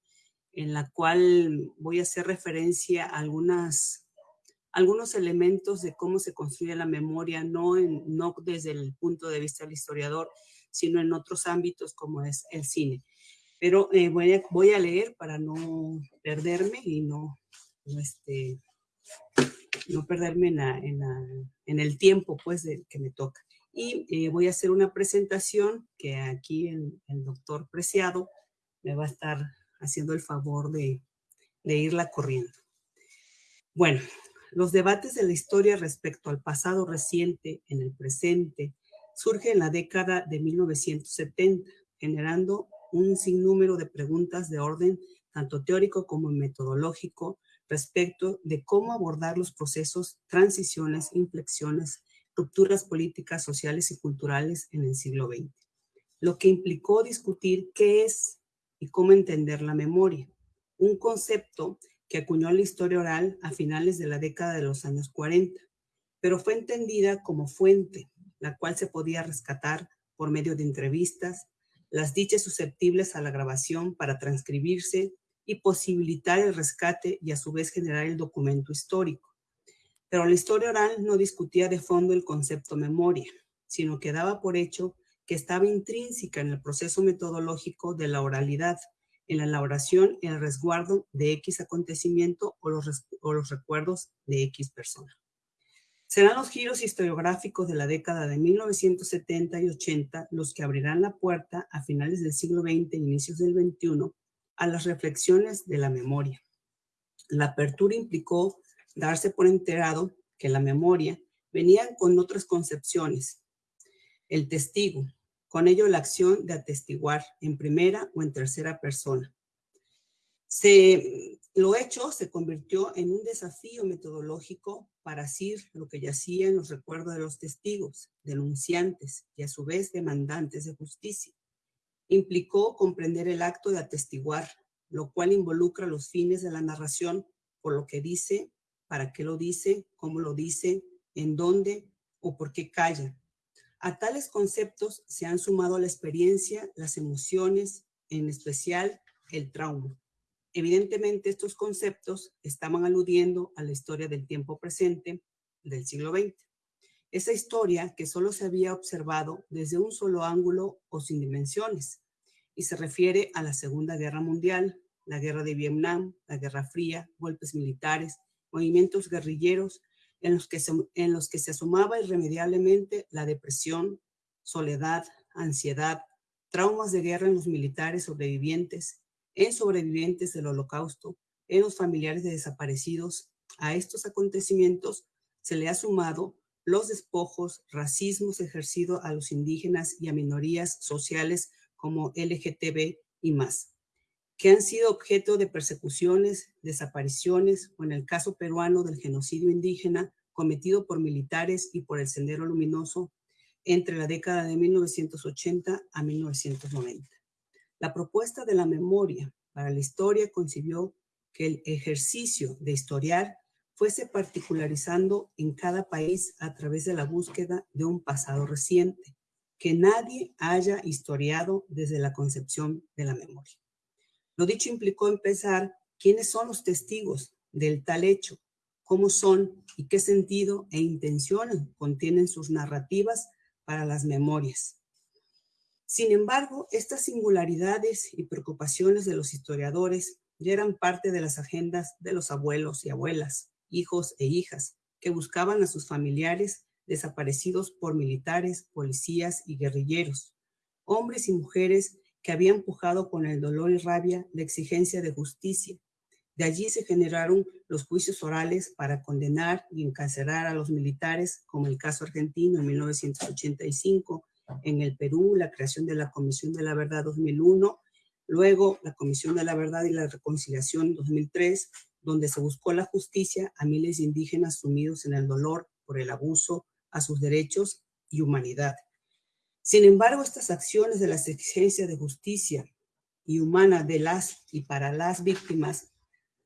[SPEAKER 5] en la cual voy a hacer referencia a algunas, algunos elementos de cómo se construye la memoria, no, en, no desde el punto de vista del historiador, sino en otros ámbitos como es el cine. Pero eh, voy, a, voy, a, leer para no perderme y no, no, este, no perderme en, en, en, el tiempo pues, de, que me toca y eh, voy a hacer una presentación que aquí el, el, doctor Preciado me va a estar haciendo el favor de, de irla corriendo. Bueno, los debates de la historia respecto al pasado reciente en el presente surgen en la década de 1970, generando un sinnúmero de preguntas de orden tanto teórico como metodológico respecto de cómo abordar los procesos, transiciones, inflexiones rupturas políticas, sociales y culturales en el siglo XX, lo que implicó discutir qué es y cómo entender la memoria, un concepto que acuñó la historia oral a finales de la década de los años 40, pero fue entendida como fuente, la cual se podía rescatar por medio de entrevistas, las dichas susceptibles a la grabación para transcribirse y posibilitar el rescate y a su vez generar el documento histórico. Pero la historia oral no discutía de fondo el concepto memoria, sino que daba por hecho que estaba intrínseca en el proceso metodológico de la oralidad, en la elaboración y el resguardo de X acontecimiento o los, recuerdos de X persona. Serán los giros historiográficos de la década de 1970 y 80 los que abrirán la puerta a finales del siglo XX e inicios del XXI a las reflexiones de la memoria. La apertura implicó darse por enterado que la memoria venía con otras concepciones. El testigo, con ello la acción de atestiguar en primera o en tercera persona. Se, lo hecho se convirtió en un desafío metodológico para asir lo que yacía en los recuerdos de los testigos, denunciantes y a su vez demandantes de justicia. Implicó comprender el acto de atestiguar, lo cual involucra los fines de la narración por lo que dice para qué lo dice, cómo lo dice, en dónde o por qué calla. A tales conceptos se han sumado la experiencia, las emociones, en especial el trauma. Evidentemente estos conceptos estaban aludiendo a la historia del tiempo presente del siglo XX. Esa historia que solo se había observado desde un solo ángulo o sin dimensiones y se refiere a la Segunda Guerra Mundial, la Guerra de Vietnam, la Guerra Fría, golpes militares, movimientos guerrilleros en los que se, en los que se asumaba irremediablemente la depresión, soledad, ansiedad, traumas de guerra en los militares sobrevivientes, en sobrevivientes del holocausto, en los familiares de desaparecidos. A estos acontecimientos se le ha sumado los despojos, racismos ejercidos a los indígenas y a minorías sociales como LGTB y más, que han sido objeto de persecuciones, desapariciones o en el caso peruano del genocidio indígena cometido por militares y por el Sendero Luminoso entre la década de 1980 a 1990. La propuesta de la memoria para la historia concibió que el ejercicio de historiar fuese particularizando en cada país a través de la búsqueda de un pasado reciente, que nadie haya historiado desde la concepción de la memoria. Lo dicho implicó empezar quiénes son los testigos del tal hecho, cómo son y qué sentido e intención contienen sus narrativas para las memorias. Sin embargo, estas singularidades y preocupaciones de los historiadores ya eran parte de las agendas de los abuelos y abuelas, hijos e hijas, que buscaban a sus familiares desaparecidos por militares, policías y guerrilleros, hombres y mujeres que habían pujado con el dolor y rabia la exigencia de justicia. De allí se generaron los juicios orales para condenar y encarcelar a los militares, como el caso argentino en 1985, en el Perú, la creación de la Comisión de la Verdad 2001 Luego, la Comisión de la Verdad y la Reconciliación 2003, donde se buscó la justicia a miles de indígenas sumidos en el dolor por el abuso a sus derechos y humanidad. Sin embargo, estas acciones de la exigencia de justicia y humana de las y para las víctimas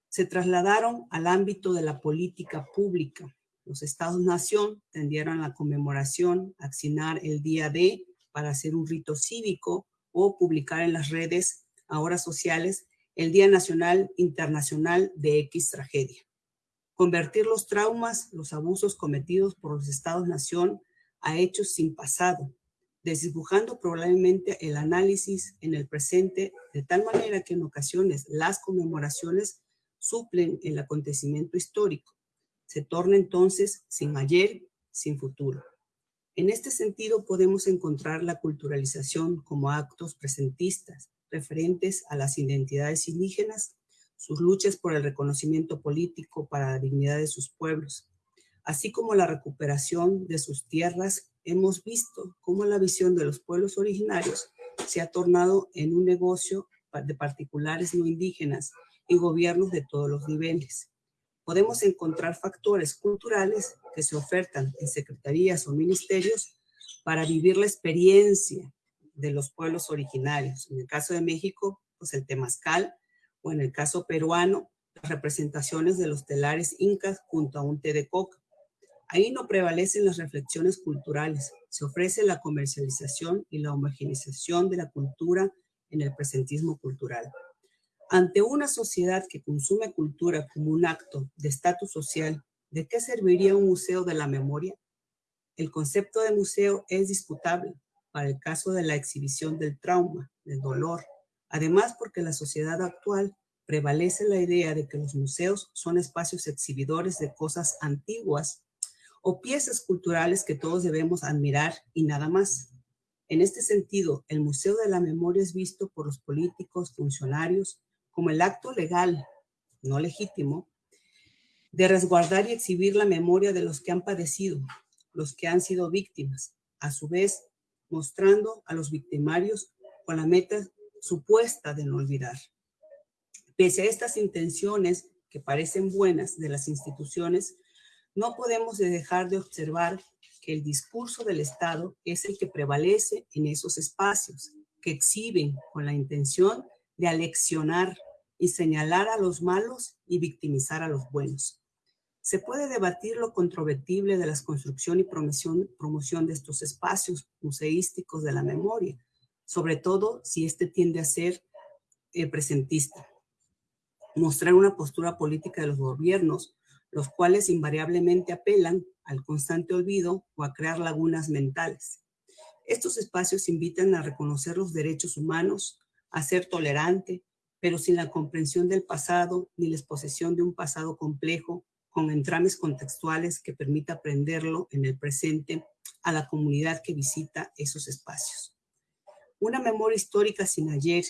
[SPEAKER 5] se trasladaron al ámbito de la política pública. Los estados-nación tendieron la conmemoración, a asignar el día D para hacer un rito cívico o publicar en las redes ahora sociales, el Día Nacional Internacional de X Tragedia. Convertir los traumas, los abusos cometidos por los Estados-Nación a hechos sin pasado, desdibujando probablemente el análisis en el presente de tal manera que en ocasiones las conmemoraciones suplen el acontecimiento histórico. Se torna entonces sin ayer, sin futuro. En este sentido podemos encontrar la culturalización como actos presentistas, referentes a las identidades indígenas, sus luchas por el reconocimiento político para la dignidad de sus pueblos, así como la recuperación de sus tierras, hemos visto cómo la visión de los pueblos originarios se ha tornado en un negocio de particulares no indígenas y gobiernos de todos los niveles. Podemos encontrar factores culturales que se ofertan en secretarías o ministerios para vivir la experiencia de los pueblos originarios. En el caso de México, pues el temazcal, o en el caso peruano, las representaciones de los telares incas junto a un té de coca. Ahí no prevalecen las reflexiones culturales, se ofrece la comercialización y la homogeneización de la cultura en el presentismo cultural. Ante una sociedad que consume cultura como un acto de estatus social, ¿de qué serviría un museo de la memoria? El concepto de museo es disputable, para el caso de la exhibición del trauma, del dolor. Además, porque la sociedad actual prevalece la idea de que los museos son espacios exhibidores de cosas antiguas o piezas culturales que todos debemos admirar y nada más. En este sentido, el Museo de la Memoria es visto por los políticos, funcionarios, como el acto legal, no legítimo, de resguardar y exhibir la memoria de los que han padecido, los que han sido víctimas. A su vez, mostrando a los victimarios con la meta supuesta de no olvidar. Pese a estas intenciones que parecen buenas de las instituciones, no podemos dejar de observar que el discurso del Estado es el que prevalece en esos espacios, que exhiben con la intención de aleccionar y señalar a los malos y victimizar a los buenos. Se puede debatir lo controvertible de la construcción y promoción, de estos espacios museísticos de la memoria, sobre todo si este tiende a ser eh, presentista. Mostrar una postura política de los gobiernos, los cuales invariablemente apelan al constante olvido o a crear lagunas mentales. Estos espacios invitan a reconocer los derechos humanos, a ser tolerante, pero sin la comprensión del pasado ni la exposición de un pasado complejo con entrames contextuales que permita aprenderlo en el presente a la comunidad que visita esos espacios. Una memoria histórica sin ayer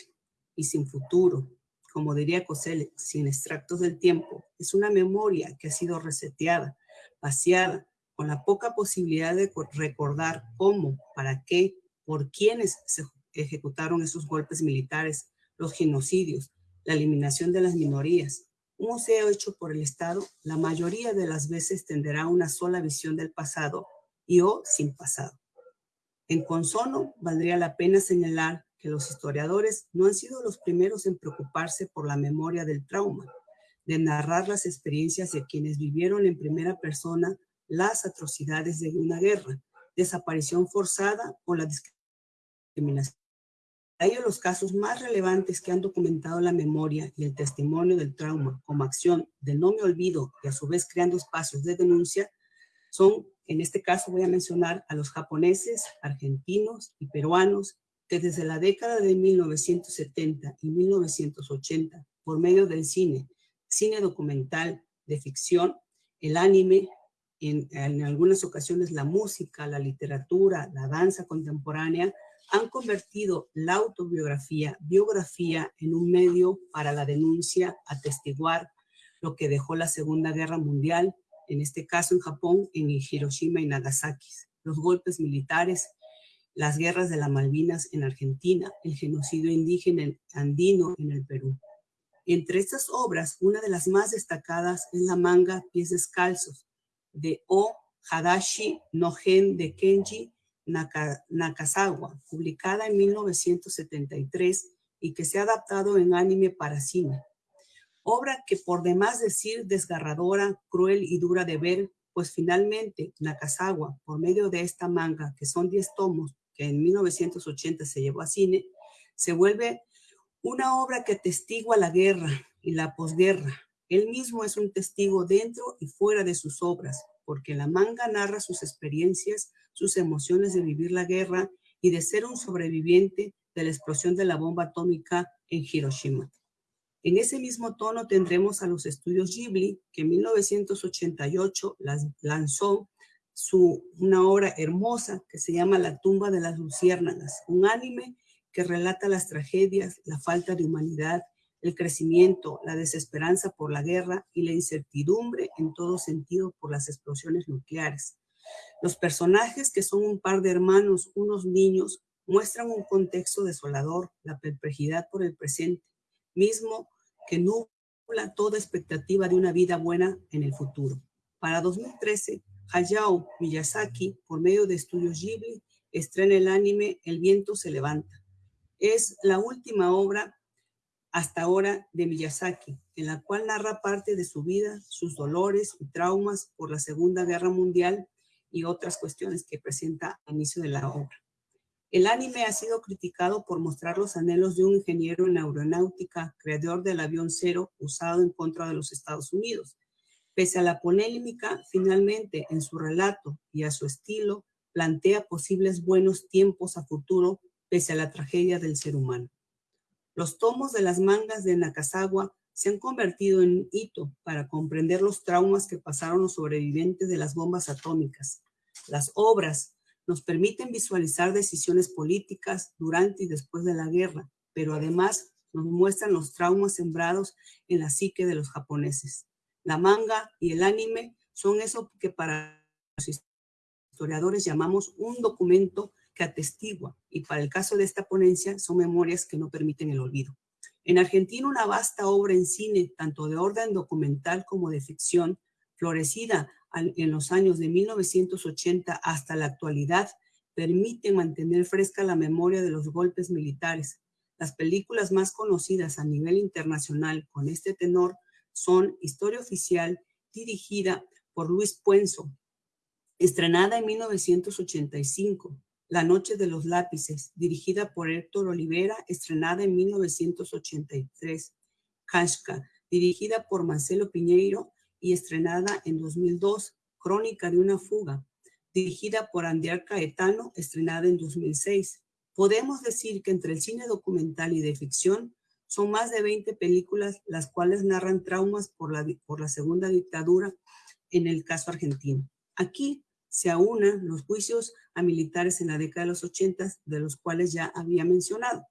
[SPEAKER 5] y sin futuro, como diría Cosel, sin extractos del tiempo, es una memoria que ha sido reseteada, vaciada, con la poca posibilidad de recordar cómo, para qué, por quiénes se ejecutaron esos golpes militares, los genocidios, la eliminación de las minorías. Un museo hecho por el Estado, la mayoría de las veces tendrá una sola visión del pasado y o sin pasado. En consono, valdría la pena señalar que los historiadores no han sido los primeros en preocuparse por la memoria del trauma, de narrar las experiencias de quienes vivieron en primera persona las atrocidades de una guerra, desaparición forzada o la discriminación. Hay los casos más relevantes que han documentado la memoria y el testimonio del trauma como acción de no me olvido y a su vez creando espacios de denuncia son, en este caso voy a mencionar a los japoneses, argentinos y peruanos desde la década de 1970 y 1980, por medio del cine, cine documental de ficción, el anime, en algunas ocasiones la música, la literatura, la danza contemporánea, han convertido la autobiografía, biografía, en un medio para la denuncia, atestiguar lo que dejó la Segunda Guerra Mundial, en este caso en Japón, en Hiroshima y Nagasaki, los golpes militares, las guerras de las Malvinas en Argentina, el genocidio indígena andino en el Perú. Entre estas obras, una de las más destacadas es la manga Pies Descalzos, de O. Hadashi no Gen de Kenji Nakazawa, publicada en 1973 y que se ha adaptado en anime para cine. Obra que por demás decir desgarradora, cruel y dura de ver, pues finalmente Nakazawa, por medio de esta manga, que son 10 tomos, que en 1980 se llevó a cine, se vuelve una obra que testigua la guerra y la posguerra. Él mismo es un testigo dentro y fuera de sus obras, porque la manga narra sus experiencias, sus emociones de vivir la guerra y de ser un sobreviviente de la explosión de la bomba atómica en Hiroshima. En ese mismo tono tendremos a los estudios Ghibli, que en 1988 lanzó su, una obra hermosa que se llama La tumba de las luciérnagas, un anime que relata las tragedias, la falta de humanidad el crecimiento, la desesperanza por la guerra y la incertidumbre en todo sentido por las explosiones nucleares. Los personajes, que son un par de hermanos, unos niños, muestran un contexto desolador, la perplejidad por el presente, mismo que nubla toda expectativa de una vida buena en el futuro. Para 2013, Hayao Miyazaki, por medio de estudios Ghibli, estrena el anime El viento se levanta. Es la última obra hasta ahora de Miyazaki, en la cual narra parte de su vida, sus dolores y traumas por la Segunda Guerra Mundial y otras cuestiones que presenta al inicio de la obra. El anime ha sido criticado por mostrar los anhelos de un ingeniero en aeronáutica, creador del avión cero usado en contra de los Estados Unidos. Pese a la polémica, finalmente en su relato y a su estilo, plantea posibles buenos tiempos a futuro pese a la tragedia del ser humano. Los tomos de las mangas de Nakazawa se han convertido en un hito para comprender los traumas que pasaron los sobrevivientes de las bombas atómicas. Las obras nos permiten visualizar decisiones políticas durante y después de la guerra, pero además nos muestran los traumas sembrados en la psique de los japoneses. La manga y el anime son eso que para los historiadores llamamos un documento que atestigua, y para el caso de esta ponencia son memorias que no permiten el olvido. En Argentina, una vasta obra en cine, tanto de orden documental como de ficción, florecida en los años de 1980 hasta la actualidad, permite mantener fresca la memoria de los golpes militares. Las películas más conocidas a nivel internacional con este tenor son Historia Oficial, dirigida por Luis Puenzo, estrenada en 1985, la Noche de los Lápices, dirigida por Héctor Olivera, estrenada en 1983. Kashka, dirigida por Marcelo Piñeiro y estrenada en 2002. Crónica de una fuga, dirigida por Andiar Caetano, estrenada en 2006. Podemos decir que entre el cine documental y de ficción son más de 20 películas las cuales narran traumas por la, por la segunda dictadura en el caso argentino. Aquí se aunan los juicios a militares en la década de los 80, de los cuales ya había mencionado.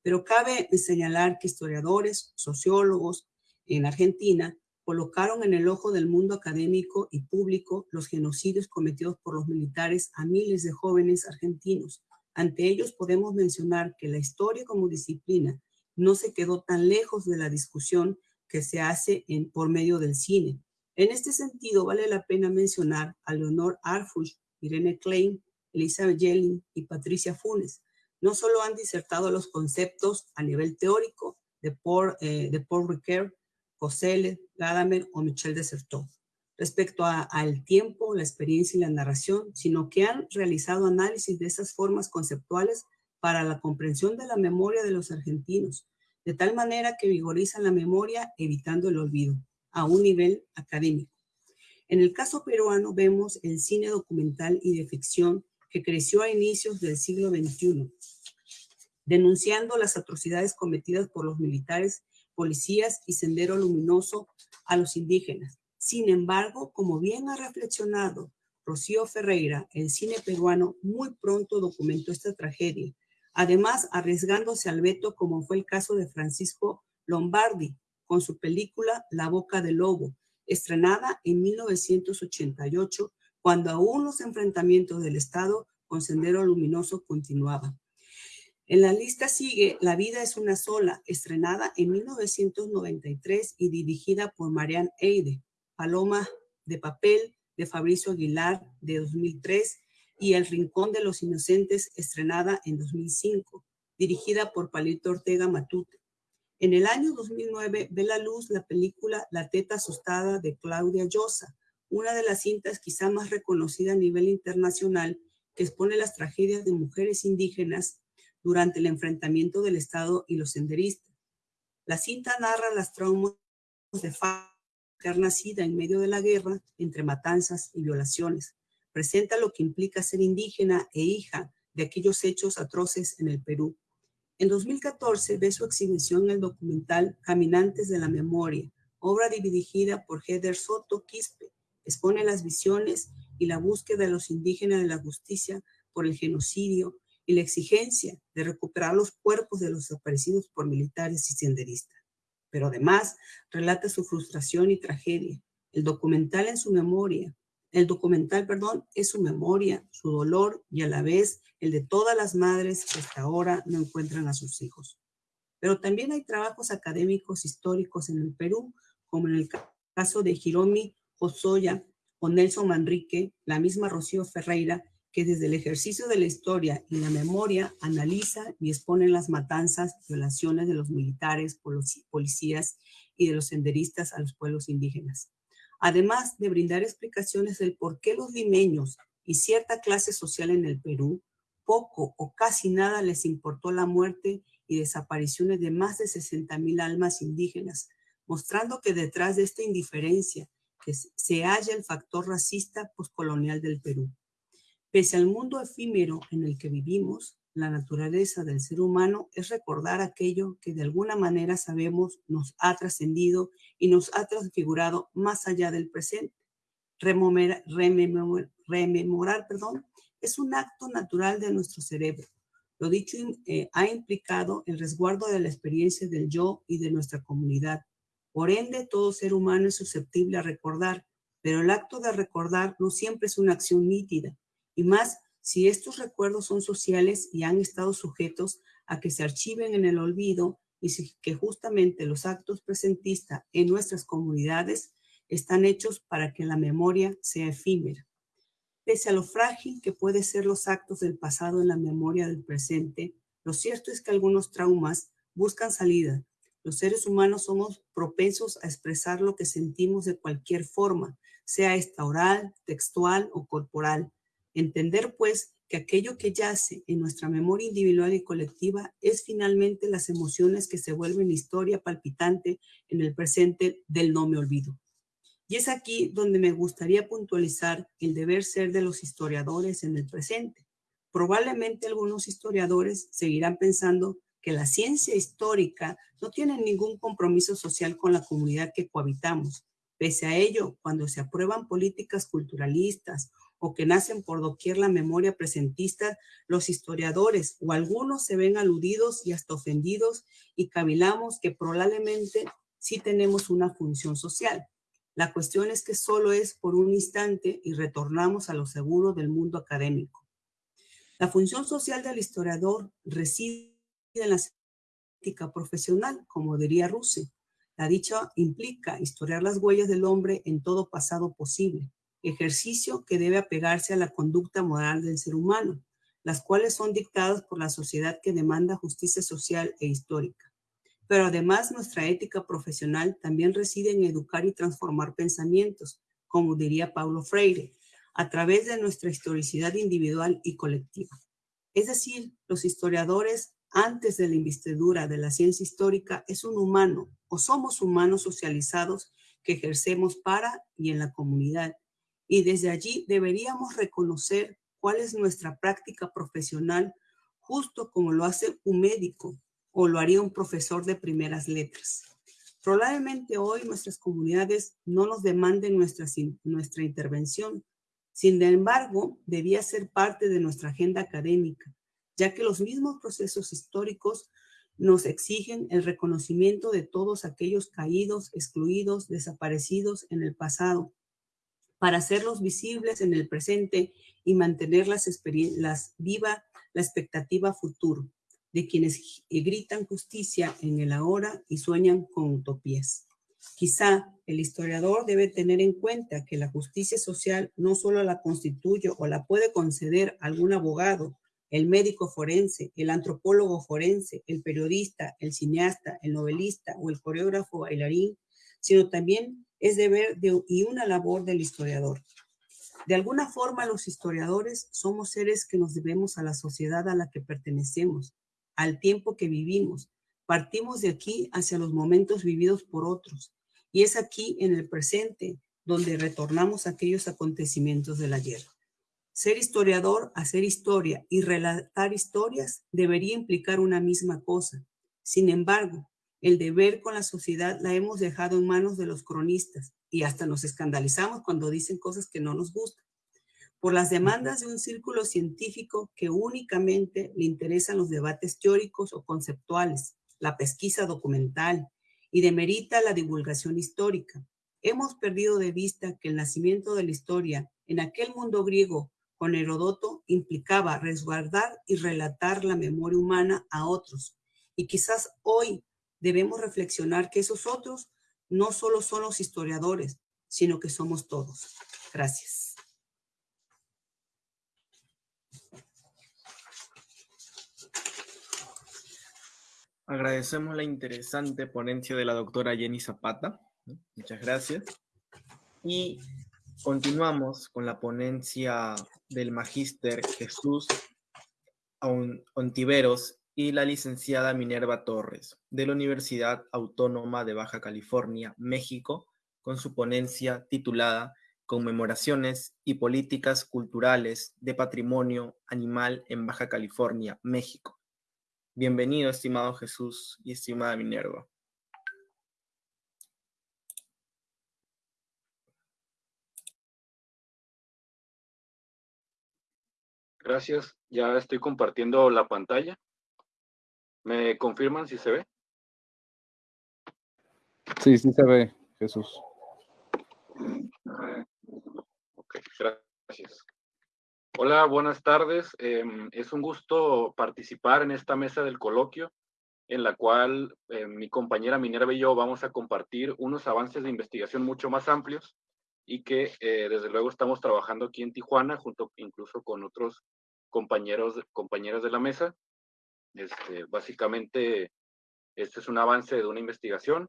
[SPEAKER 5] Pero cabe señalar que historiadores, sociólogos en Argentina colocaron en el ojo del mundo académico y público los genocidios cometidos por los militares a miles de jóvenes argentinos. Ante ellos podemos mencionar que la historia como disciplina no se quedó tan lejos de la discusión que se hace por medio del cine. En este sentido, vale la pena mencionar a Leonor Arfush, Irene Klein, Elizabeth Yelling y Patricia Funes. No solo han disertado los conceptos a nivel teórico de Paul, eh, de Paul Ricoeur, Coselle, Gadamer o Michel Desertot respecto al tiempo, la experiencia y la narración, sino que han realizado análisis de esas formas conceptuales para la comprensión de la memoria de los argentinos, de tal manera que vigorizan la memoria evitando el olvido, a un nivel académico. En el caso peruano vemos el cine documental y de ficción que creció a inicios del siglo XXI, denunciando las atrocidades cometidas por los militares policías y Sendero Luminoso a los indígenas. Sin embargo, como bien ha reflexionado Rocío Ferreira, el cine peruano muy pronto documentó esta tragedia, además arriesgándose al veto como fue el caso de Francisco Lombardi con su película La boca del lobo, estrenada en 1988, cuando aún los enfrentamientos del Estado con Sendero Luminoso continuaban. En la lista sigue La vida es una sola, estrenada en 1993 y dirigida por Marianne Eide, Paloma de papel de Fabricio Aguilar de 2003 y El rincón de los inocentes, estrenada en 2005, dirigida por Palito Ortega Matute. En el año 2009 ve la luz la película La teta asustada de Claudia Llosa, una de las cintas quizá más reconocida a nivel internacional que expone las tragedias de mujeres indígenas durante el enfrentamiento del Estado y los senderistas. La cinta narra las traumas de mujer nacida en medio de la guerra entre matanzas y violaciones. Presenta lo que implica ser indígena e hija de aquellos hechos atroces en el Perú. En 2014 ve su exhibición en el documental Caminantes de la Memoria, obra dirigida por Heather Soto Quispe. Expone las visiones y la búsqueda de los indígenas de la justicia por el genocidio y la exigencia de recuperar los cuerpos de los desaparecidos por militares y senderistas. Pero además relata su frustración y tragedia. El documental en su memoria, el documental, perdón, es su memoria, su dolor y a la vez el de todas las madres que hasta ahora no encuentran a sus hijos. Pero también hay trabajos académicos históricos en el Perú, como en el caso de Hiromi Osoya o Nelson Manrique, la misma Rocío Ferreira, que desde el ejercicio de la historia y la memoria analiza y expone las matanzas, violaciones de los militares, policías y de los senderistas a los pueblos indígenas. Además de brindar explicaciones del por qué los limeños y cierta clase social en el Perú, poco o casi nada les importó la muerte y desapariciones de más de 60 mil almas indígenas, mostrando que detrás de esta indiferencia se halla el factor racista postcolonial del Perú. Pese al mundo efímero en el que vivimos, la naturaleza del ser humano es recordar aquello que de alguna manera sabemos nos ha trascendido y nos ha transfigurado más allá del presente. Rememorar, perdón, es un acto natural de nuestro cerebro. Lo dicho eh, ha implicado el resguardo de la experiencia del yo y de nuestra comunidad. Por ende, todo ser humano es susceptible a recordar, pero el acto de recordar no siempre es una acción nítida y más si estos recuerdos son sociales y han estado sujetos a que se archiven en el olvido y que justamente los actos presentistas en nuestras comunidades están hechos para que la memoria sea efímera. Pese a lo frágil que pueden ser los actos del pasado en la memoria del presente, lo cierto es que algunos traumas buscan salida. Los seres humanos somos propensos a expresar lo que sentimos de cualquier forma, sea esta oral, textual o corporal, Entender, pues, que aquello que yace en nuestra memoria individual y colectiva es finalmente las emociones que se vuelven historia palpitante en el presente del no me olvido. Y es aquí donde me gustaría puntualizar el deber ser de los historiadores en el presente. Probablemente algunos historiadores seguirán pensando que la ciencia histórica no tiene ningún compromiso social con la comunidad que cohabitamos. Pese a ello, cuando se aprueban políticas culturalistas o que nacen por doquier la memoria presentista, los historiadores o algunos se ven aludidos y hasta ofendidos y cavilamos que probablemente sí tenemos una función social. La cuestión es que solo es por un instante y retornamos a lo seguro del mundo académico. La función social del historiador reside en la ética profesional, como diría Russe. La dicha implica historiar las huellas del hombre en todo pasado posible, ejercicio que debe apegarse a la conducta moral del ser humano, las cuales son dictadas por la sociedad que demanda justicia social e histórica. Pero además nuestra ética profesional también reside en educar y transformar pensamientos, como diría Paulo Freire, a través de nuestra historicidad individual y colectiva. Es decir, los historiadores antes de la investidura de la ciencia histórica es un humano o somos humanos socializados que ejercemos para y en la comunidad. Y desde allí deberíamos reconocer cuál es nuestra práctica profesional, justo como lo hace un médico o lo haría un profesor de primeras letras. Probablemente hoy nuestras comunidades no nos demanden nuestra, nuestra intervención, sin embargo, debía ser parte de nuestra agenda académica, ya que los mismos procesos históricos nos exigen el reconocimiento de todos aquellos caídos, excluidos, desaparecidos en el pasado, para hacerlos visibles en el presente y mantener las, viva la expectativa futuro de quienes gritan justicia en el ahora y sueñan con utopías. Quizá el historiador debe tener en cuenta que la justicia social no solo la constituye o la puede conceder algún abogado, el médico forense, el antropólogo forense, el periodista, el cineasta, el novelista o el coreógrafo bailarín, sino también es deber de, y una labor del historiador. De alguna forma los historiadores somos seres que nos debemos a la sociedad a la que pertenecemos, al tiempo que vivimos, Partimos de aquí hacia los momentos vividos por otros. Y es aquí, en el presente, donde retornamos a aquellos acontecimientos del ayer. Ser historiador, hacer historia y relatar historias debería implicar una misma cosa. Sin embargo, el deber con la sociedad la hemos dejado en manos de los cronistas y hasta nos escandalizamos cuando dicen cosas que no nos gustan. Por las demandas de un círculo científico que únicamente le interesan los debates teóricos o conceptuales, la pesquisa documental y demerita la divulgación histórica. Hemos perdido de vista que el nacimiento de la historia en aquel mundo griego con Herodoto implicaba resguardar y relatar la memoria humana a otros. Y quizás hoy debemos reflexionar que esos otros no solo son los historiadores, sino que somos todos. Gracias.
[SPEAKER 1] Agradecemos la interesante ponencia de la doctora Jenny Zapata. Muchas gracias. Y continuamos con la ponencia del magíster Jesús Ontiveros y la licenciada Minerva Torres de la Universidad Autónoma de Baja California, México, con su ponencia titulada Conmemoraciones y Políticas Culturales de Patrimonio Animal en Baja California, México Bienvenido, estimado Jesús y estimada Minerva.
[SPEAKER 6] Gracias. Ya estoy compartiendo la pantalla. ¿Me confirman si se ve?
[SPEAKER 2] Sí, sí se ve, Jesús.
[SPEAKER 6] Ok, gracias. Hola, buenas tardes. Em, es un gusto participar en esta mesa del coloquio en la cual eh, mi compañera Minerva y yo vamos a compartir unos avances de investigación mucho más amplios y que eh, desde luego estamos trabajando aquí en Tijuana junto incluso con otros compañeros, compañeras de la mesa. Este, básicamente, este es un avance de una investigación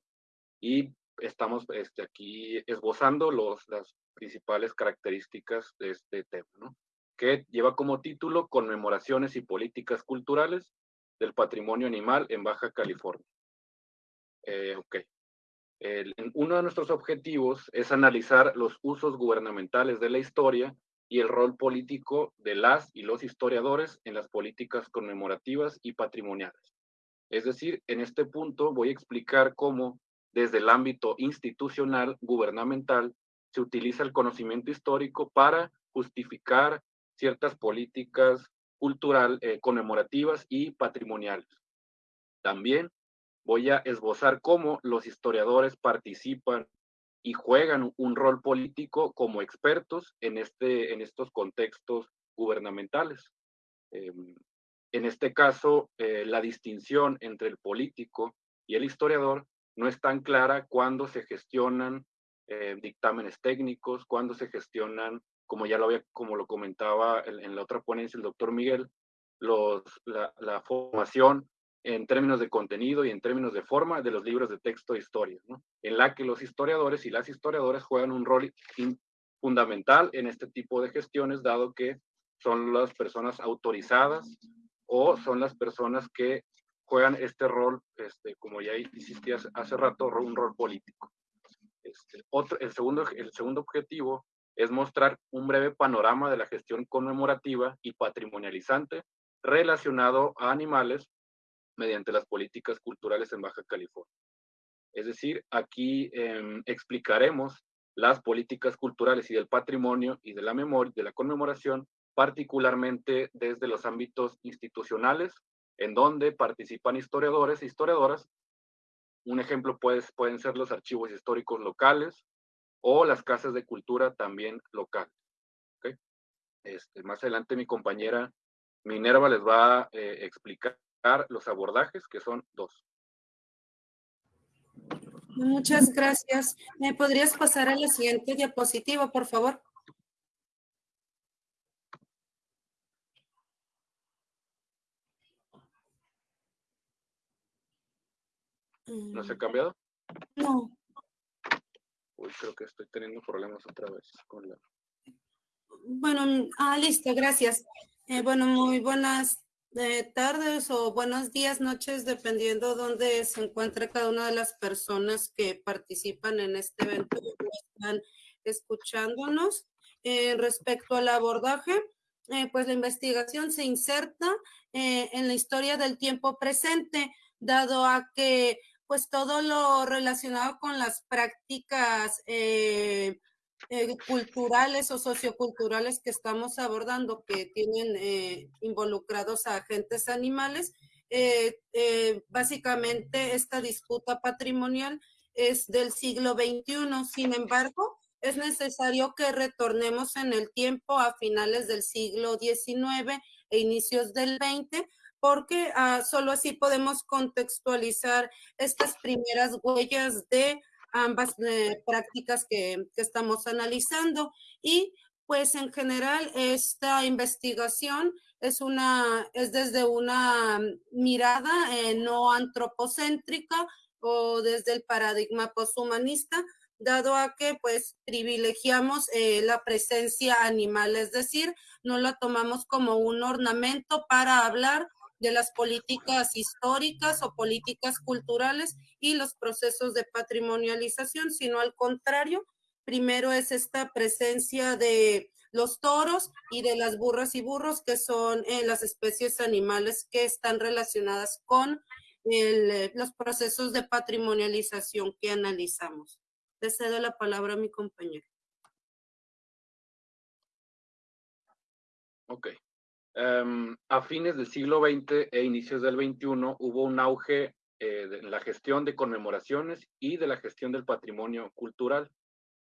[SPEAKER 6] y estamos este, aquí esbozando las principales características de este tema. ¿no? que lleva como título Conmemoraciones y Políticas Culturales del Patrimonio Animal en Baja California. Eh, ok. uno de nuestros objetivos es analizar los usos gubernamentales de la historia y el rol político de las y los historiadores en las políticas conmemorativas y patrimoniales. Es decir, en este punto voy a explicar cómo desde el ámbito institucional gubernamental se utiliza el conocimiento histórico para justificar ciertas políticas cultural, eh, conmemorativas y patrimoniales. También voy a esbozar cómo los historiadores participan y juegan un rol político como expertos en, este, en estos contextos gubernamentales. Em, en este caso, eh, la distinción entre el político y el historiador no es tan clara cuando se gestionan eh, dictámenes técnicos, cuando se gestionan, como ya lo había, como lo comentaba en, la otra ponencia el doctor Miguel, los, la, formación en términos de contenido y en términos de forma de los libros de texto de historia, ¿no? en la que los historiadores y las historiadoras juegan un rol fundamental en este tipo de gestiones, dado que son las personas autorizadas o son las personas que juegan este rol, este, como ya hiciste hace rato, un rol político. Este, otro, el, segundo, el segundo objetivo es mostrar un breve panorama de la gestión conmemorativa y patrimonializante relacionado a animales mediante las políticas culturales en Baja California. Es decir, aquí em, explicaremos las políticas culturales y del patrimonio y de la memoria, de la conmemoración, particularmente desde los ámbitos institucionales, en donde participan historiadores e historiadoras. Un ejemplo puede, pueden ser los archivos históricos locales o las casas de cultura también locales. Este, más adelante mi compañera Minerva les va a eh, explicar los abordajes, que son dos.
[SPEAKER 7] Muchas gracias. ¿Me podrías pasar a la siguiente diapositiva, por favor?
[SPEAKER 6] ¿No se ha cambiado?
[SPEAKER 7] No.
[SPEAKER 6] Uy, creo que estoy teniendo problemas otra vez con la...
[SPEAKER 7] Bueno, ah, listo, gracias. Eh, bueno, muy buenas eh, tardes o buenos días, noches, dependiendo dónde se encuentre cada una de las personas que participan en este evento y están escuchándonos. Eh, respecto al abordaje, eh, pues la investigación se inserta en la historia del tiempo presente, dado a que pues todo lo relacionado con las prácticas eh, culturales o socioculturales que estamos abordando, que tienen eh, involucrados a agentes animales, básicamente esta disputa patrimonial es del siglo XXI. Sin embargo, es necesario que retornemos en el tiempo a finales del siglo XIX e inicios del XX porque ah, solo así podemos contextualizar estas primeras huellas de ambas eh, prácticas que, estamos analizando. Y pues en general esta investigación es, una, es desde una mirada eh, no antropocéntrica o desde el paradigma poshumanista, dado a que pues privilegiamos eh, la presencia animal, es decir, no la tomamos como un ornamento para hablar de las políticas históricas o políticas culturales y los procesos de patrimonialización, sino al contrario, primero es esta presencia de los toros y de las burras y burros, que son eh, las especies animales que están relacionadas con eh, los procesos de patrimonialización que analizamos. Le cedo la palabra a mi compañero.
[SPEAKER 6] Ok. Em, a fines del siglo XX e inicios del XXI hubo un auge eh, en la gestión de conmemoraciones y de la gestión del patrimonio cultural.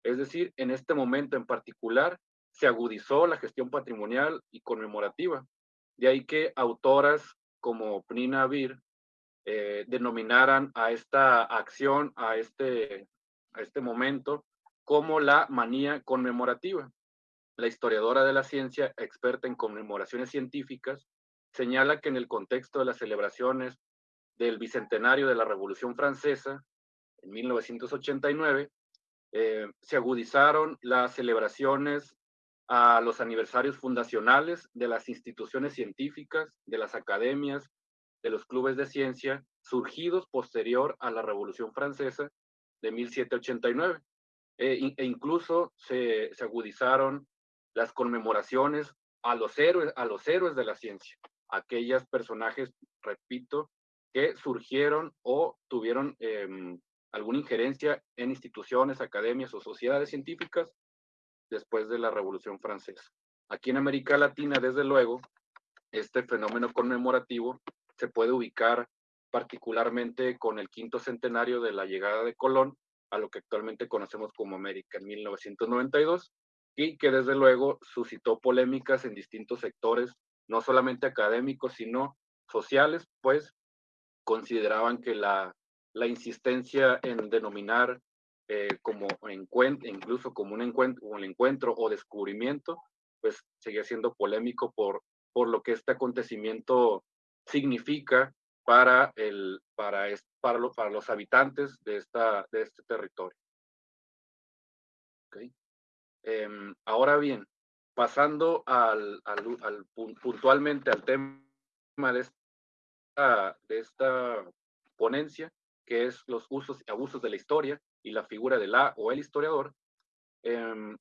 [SPEAKER 6] Es decir, en este momento en particular se agudizó la gestión patrimonial y conmemorativa. De ahí que autoras como Pnina Vir eh, denominaran a esta acción, este, a este momento, como la manía conmemorativa la historiadora de la ciencia, experta en conmemoraciones científicas, señala que en el contexto de las celebraciones del bicentenario de la Revolución Francesa, en 1989, eh, se agudizaron las celebraciones a los aniversarios fundacionales de las instituciones científicas, de las academias, de los clubes de ciencia, surgidos posterior a la Revolución Francesa de 1789. E, e incluso se agudizaron las conmemoraciones a los héroes, a los héroes de la ciencia, aquellos personajes, repito, que surgieron o tuvieron em, alguna injerencia en instituciones, academias o sociedades científicas después de la Revolución Francesa. Aquí en América Latina, desde luego, este fenómeno conmemorativo se puede ubicar particularmente con el quinto centenario de la llegada de Colón a lo que actualmente conocemos como América en 1992 y que desde luego suscitó polémicas en distintos sectores, no solamente académicos, sino sociales, pues consideraban que la, la insistencia en denominar eh, como encuentro, incluso como un encuentro, un encuentro o descubrimiento, pues seguía siendo polémico por, por lo que este acontecimiento significa para, el, para, para, lo, para los habitantes de, esta, de este territorio. Okay. Em, ahora bien, pasando al, al, al, puntualmente al tema de esta, de esta ponencia, que es los usos y abusos de la historia y la figura de la o el historiador, eh,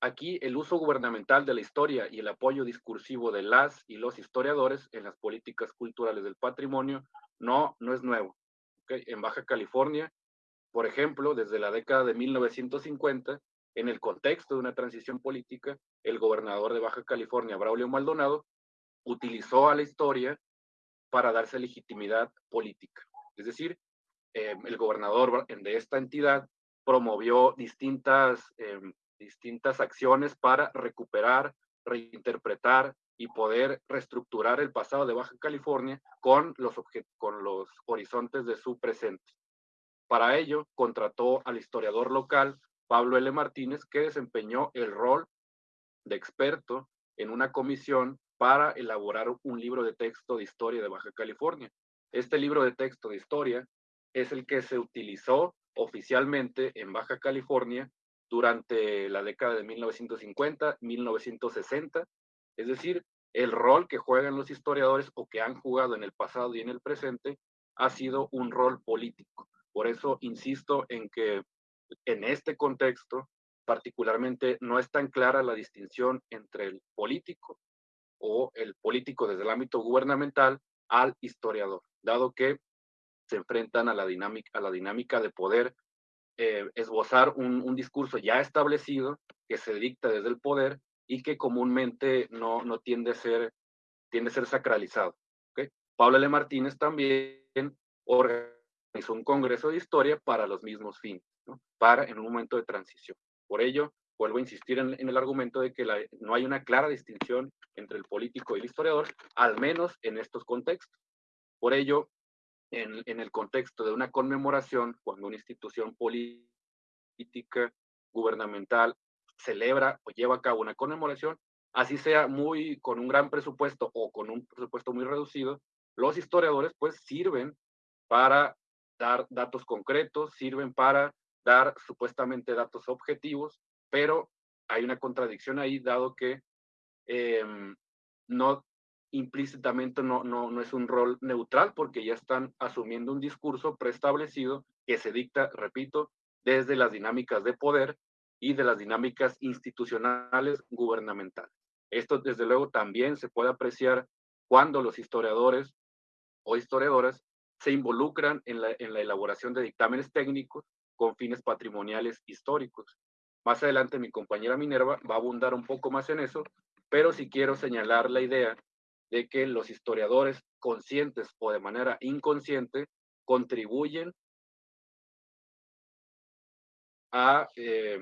[SPEAKER 6] aquí el uso gubernamental de la historia y el apoyo discursivo de las y los historiadores en las políticas culturales del patrimonio no, no es nuevo. ¿okay? En Baja California, por ejemplo, desde la década de 1950, en el contexto de una transición política, el gobernador de Baja California, Braulio Maldonado, utilizó a la historia para darse legitimidad política. Es decir, eh, el gobernador de esta entidad promovió distintas, eh, distintas acciones para recuperar, reinterpretar y poder reestructurar el pasado de Baja California con los, con los horizontes de su presente. Para ello, contrató al historiador local Pablo L. Martínez, que desempeñó el rol de experto en una comisión para elaborar un libro de texto de historia de Baja California. Este libro de texto de historia es el que se utilizó oficialmente en Baja California durante la década de 1950, 1960, es decir, el rol que juegan los historiadores o que han jugado en el pasado y en el presente ha sido un rol político. Por eso insisto en que en este contexto, particularmente, no es tan clara la distinción entre el político o el político desde el ámbito gubernamental al historiador, dado que se enfrentan a la dinámica, a la dinámica de poder eh, esbozar un, un, discurso ya establecido que se dicta desde el poder y que comúnmente no, no tiende, a ser, tiende a ser sacralizado. ¿okay? Pablo L. Martínez también organizó un congreso de historia para los mismos fines para en un momento de transición. Por ello, vuelvo a insistir en, en el argumento de que la, no hay una clara distinción entre el político y el historiador, al menos en estos contextos. Por ello, en, en el contexto de una conmemoración, cuando una institución política, gubernamental, celebra o lleva a cabo una conmemoración, así sea muy con un gran presupuesto o con un presupuesto muy reducido, los historiadores pues sirven para dar datos concretos, sirven para dar supuestamente datos objetivos, pero hay una contradicción ahí, dado que eh, no implícitamente no, no, no es un rol neutral, porque ya están asumiendo un discurso preestablecido que se dicta, repito, desde las dinámicas de poder y de las dinámicas institucionales gubernamentales. Esto, desde luego, también se puede apreciar cuando los historiadores o historiadoras se involucran en la, en la elaboración de dictámenes técnicos con fines patrimoniales históricos. Más adelante mi compañera Minerva va a abundar un poco más en eso, pero sí quiero señalar la idea de que los historiadores conscientes o de manera inconsciente contribuyen a eh,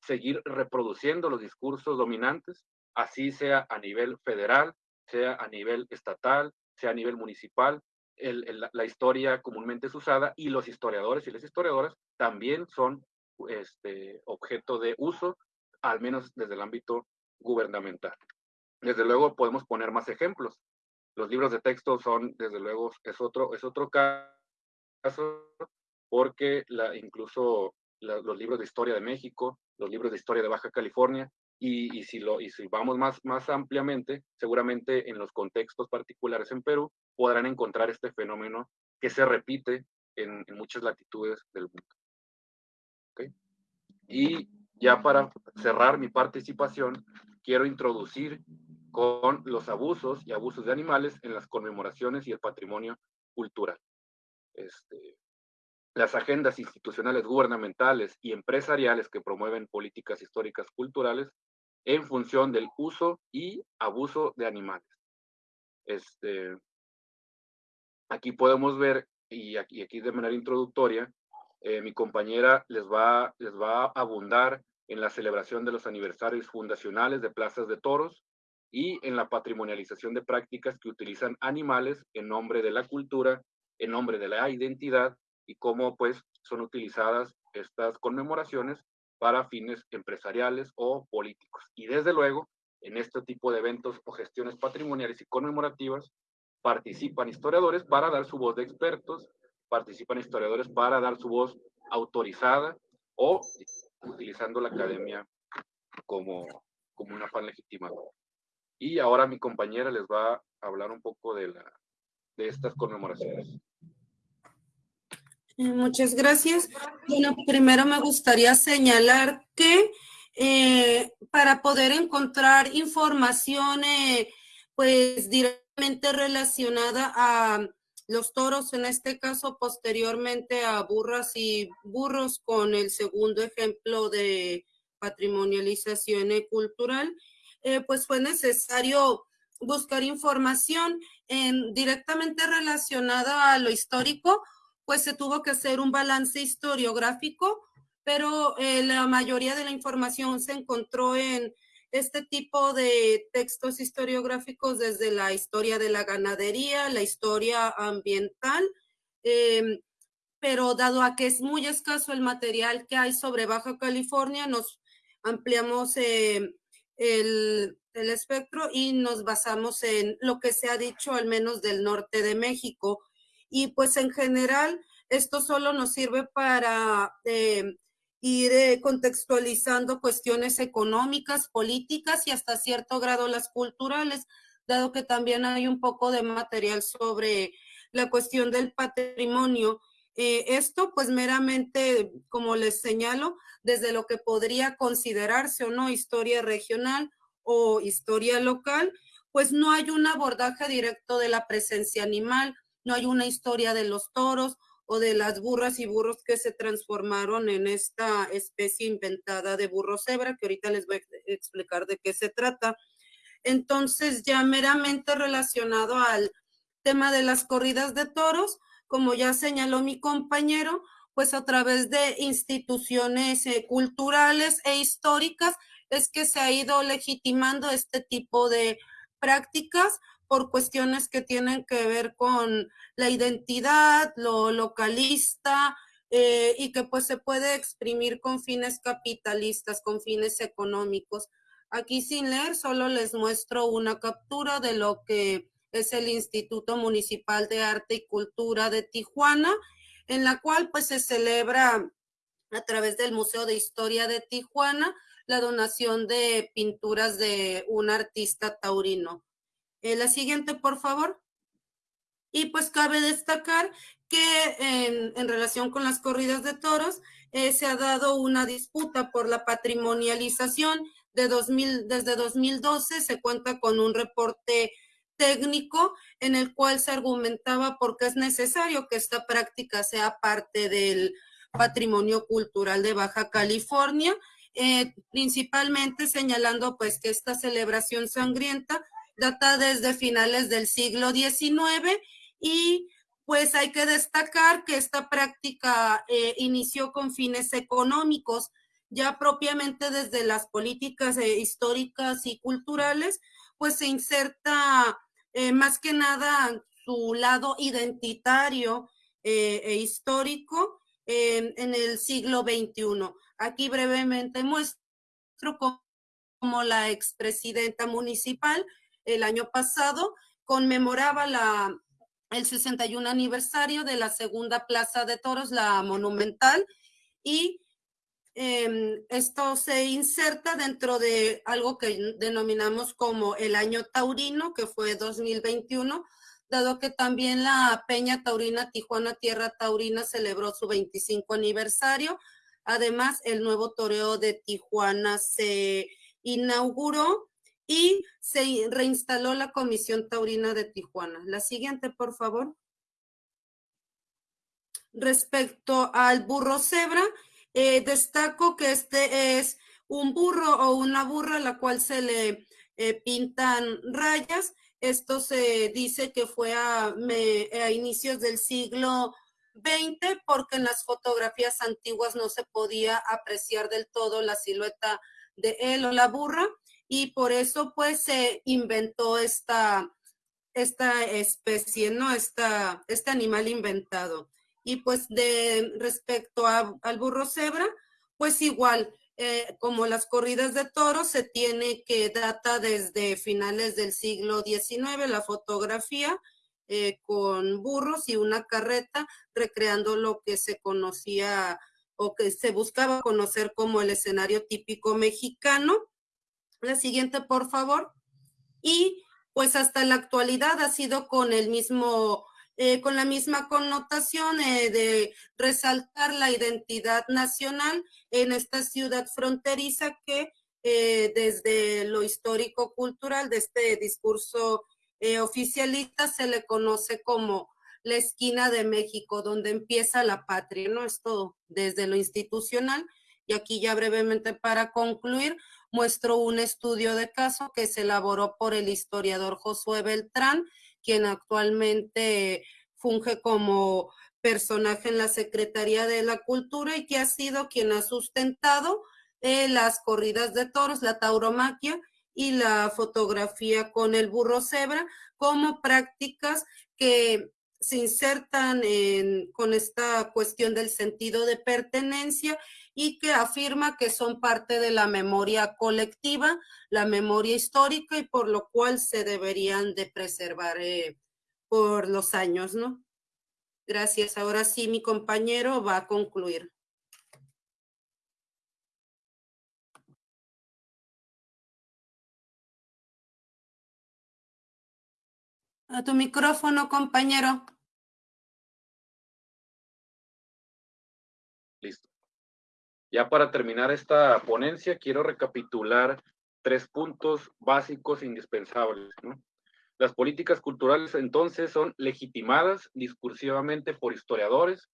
[SPEAKER 6] seguir reproduciendo los discursos dominantes, así sea a nivel federal, sea a nivel estatal, sea a nivel municipal, la historia comúnmente es usada y los historiadores y las historiadoras también son este, objeto de uso, al menos desde el ámbito gubernamental. Desde luego podemos poner más ejemplos. Los libros de texto son, desde luego, es otro, es otro caso, porque incluso los libros de historia de México, los libros de historia de Baja California, y, y, si lo, y si vamos más, más ampliamente, seguramente en los contextos particulares en Perú, podrán encontrar este fenómeno que se repite en, en muchas latitudes del mundo. ¿Okay? Y ya para cerrar mi participación, quiero introducir con los abusos y abusos de animales en las conmemoraciones y el patrimonio cultural. Este, las agendas institucionales gubernamentales y empresariales que promueven políticas históricas culturales en función del uso y abuso de animales. Este, aquí podemos ver, y aquí, aquí de manera introductoria, eh, mi compañera les va, les va a abundar en la celebración de los aniversarios fundacionales de plazas de toros y en la patrimonialización de prácticas que utilizan animales en nombre de la cultura, en nombre de la identidad y cómo pues son utilizadas estas conmemoraciones para fines empresariales o políticos. Y desde luego, en este tipo de eventos o gestiones patrimoniales y conmemorativas, participan historiadores para dar su voz de expertos, participan historiadores para dar su voz autorizada o utilizando la academia como, como una fan legitimadora. Y ahora mi compañera les va a hablar un poco de, la, de estas conmemoraciones.
[SPEAKER 7] Eh, muchas gracias. Bueno, primero me gustaría señalar que eh, para poder encontrar información, eh, pues directamente relacionada a los toros, en este caso posteriormente a burras y burros, con el segundo ejemplo de patrimonialización cultural, pues fue necesario buscar información en, directamente relacionada a lo histórico pues se tuvo que hacer un balance historiográfico, pero eh, la mayoría de la información se encontró en este tipo de textos historiográficos desde la historia de la ganadería, la historia ambiental, em, pero dado a que es muy escaso el material que hay sobre Baja California, nos ampliamos em, el, el espectro y nos basamos en lo que se ha dicho al menos del norte de México. Y pues en general esto solo nos sirve para eh, ir eh, contextualizando cuestiones económicas, políticas y hasta cierto grado las culturales, dado que también hay un poco de material sobre la cuestión del patrimonio. Eh, esto pues meramente, como les señalo, desde lo que podría considerarse o no historia regional o historia local, pues no hay un abordaje directo de la presencia animal no hay una historia de los toros o de las burras y burros que se transformaron en esta especie inventada de burro cebra, que ahorita les voy a explicar de qué se trata. Entonces, ya meramente relacionado al tema de las corridas de toros, como ya señaló mi compañero, pues a través de instituciones eh, culturales e históricas es que se ha ido legitimando este tipo de prácticas por cuestiones que tienen que ver con la identidad, lo localista, eh, y que pues se puede exprimir con fines capitalistas, con fines económicos. Aquí sin leer, solo les muestro una captura de lo que es el Instituto Municipal de Arte y Cultura de Tijuana, en la cual pues se celebra a través del Museo de Historia de Tijuana la donación de pinturas de un artista taurino. Eh, la siguiente, por favor. Y pues cabe destacar que en, relación con las corridas de toros, eh, se ha dado una disputa por la patrimonialización de 2000, desde 2012 se cuenta con un reporte técnico en el cual se argumentaba por qué es necesario que esta práctica sea parte del patrimonio cultural de Baja California, eh, principalmente señalando pues que esta celebración sangrienta data desde finales del siglo XIX y pues hay que destacar que esta práctica eh, inició con fines económicos, ya propiamente desde las políticas eh, históricas y culturales, pues se inserta eh, más que nada su lado identitario e histórico en el siglo XXI. Aquí brevemente muestro cómo la expresidenta municipal el año pasado conmemoraba el 61 aniversario de la segunda Plaza de Toros, la Monumental, y em, esto se inserta dentro de algo que denominamos como el año taurino, que fue 2021, dado que también la Peña Taurina Tijuana Tierra Taurina celebró su 25 aniversario. Además, el nuevo toreo de Tijuana se inauguró y se reinstaló la Comisión Taurina de Tijuana. La siguiente, por favor. respecto al burro cebra, eh, destaco que este es un burro o una burra a la cual se le eh, pintan rayas. Esto se dice que fue a, a inicios del siglo XX porque en las fotografías antiguas no se podía apreciar del todo la silueta de él o la burra y por eso pues se inventó esta, esta especie, ¿no? Esta, este animal inventado. Y pues de respecto al burro cebra, pues igual, eh, como las corridas de toros, se tiene que data desde finales del siglo XIX la fotografía eh, con burros y una carreta, recreando lo que se conocía o que se buscaba conocer como el escenario típico mexicano. La siguiente, por favor. Y pues hasta la actualidad ha sido con el mismo eh, con la misma connotación eh, de resaltar la identidad nacional en esta ciudad fronteriza que eh, desde lo histórico-cultural de este discurso oficialista se le conoce como la esquina de México, donde empieza la patria, ¿no? Es todo desde lo institucional. Y aquí ya brevemente para concluir, muestro un estudio de caso que se elaboró por el historiador Josué Beltrán, quien actualmente funge como personaje en la Secretaría de la Cultura y que ha sido quien ha sustentado eh, las corridas de toros, la tauromaquia y la fotografía con el burro cebra como prácticas que se insertan con esta cuestión del sentido de pertenencia y que afirma que son parte de la memoria colectiva, la memoria histórica y por lo cual se deberían de preservar eh, por los años, ¿no? Gracias. Ahora sí, mi compañero va a concluir. A tu micrófono, compañero.
[SPEAKER 6] Ya para terminar esta ponencia, quiero recapitular tres puntos básicos indispensables. Las políticas culturales entonces son legitimadas discursivamente por historiadores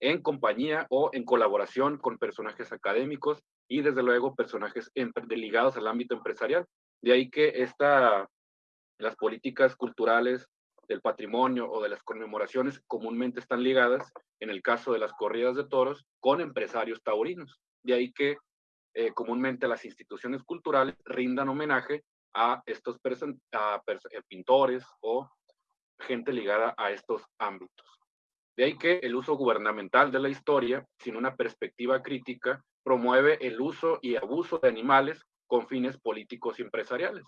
[SPEAKER 6] en compañía o en colaboración con personajes académicos y desde luego personajes ligados al ámbito empresarial. De ahí que esta, las políticas culturales del patrimonio o de las conmemoraciones comúnmente están ligadas, en el caso de las corridas de toros, con empresarios taurinos. De ahí que eh, comúnmente las instituciones culturales rindan homenaje a estos a eh, pintores o gente ligada a estos ámbitos. De ahí que el uso gubernamental de la historia, sin una perspectiva crítica, promueve el uso y abuso de animales con fines políticos y empresariales.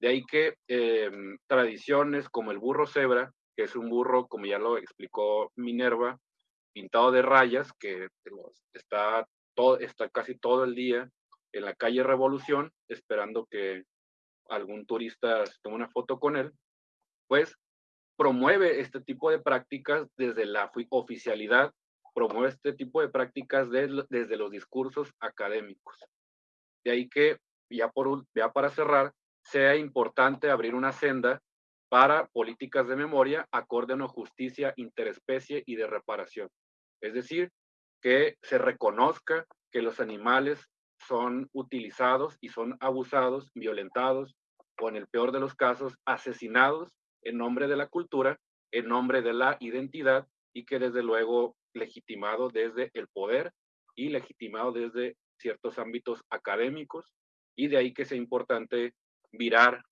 [SPEAKER 6] De ahí que em, tradiciones como el burro cebra, que es un burro, como ya lo explicó Minerva, pintado de rayas, que está, todo, está casi todo el día en la calle Revolución, esperando que algún turista toma una foto con él, pues promueve este tipo de prácticas desde la oficialidad, promueve este tipo de prácticas desde los discursos académicos. De ahí que, ya, por, ya para cerrar, sea importante abrir una senda para políticas de memoria acorde a una justicia interespecie y de reparación. Es decir, que se reconozca que los animales son utilizados y son abusados, violentados o en el peor de los casos asesinados en nombre de la cultura, en nombre de la identidad y que desde luego legitimado desde el poder y legitimado desde ciertos ámbitos académicos y de ahí que sea importante virar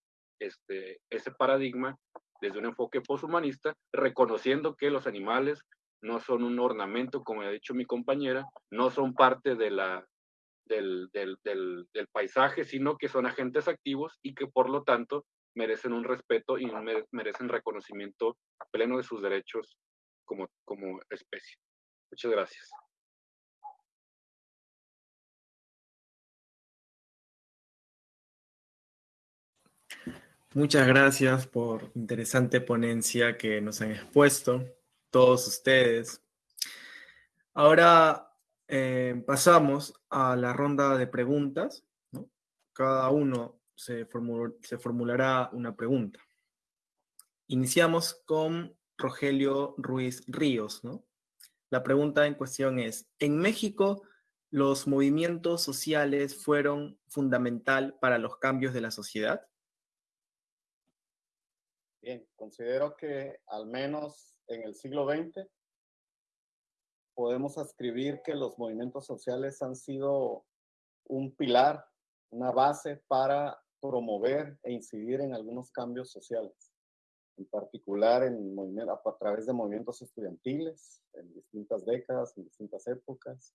[SPEAKER 6] este, ese paradigma desde un enfoque poshumanista, reconociendo que los animales no son un ornamento, como ha dicho mi compañera, no son parte del, paisaje, sino que son agentes activos y que por lo tanto merecen un respeto y merecen reconocimiento pleno de sus derechos como especie. Muchas gracias.
[SPEAKER 1] Muchas gracias por interesante ponencia que nos han expuesto todos ustedes. Ahora eh, pasamos a la ronda de preguntas. Cada uno se, formulará una pregunta. Iniciamos con Rogelio Ruiz Ríos. La pregunta en cuestión es, ¿en México los movimientos sociales fueron fundamental para los cambios de la sociedad?
[SPEAKER 3] Bien, considero que al menos en el siglo XX podemos escribir que los movimientos sociales han sido un pilar, una base para promover e incidir en algunos cambios sociales, en particular a través de movimientos estudiantiles en distintas décadas, en distintas épocas,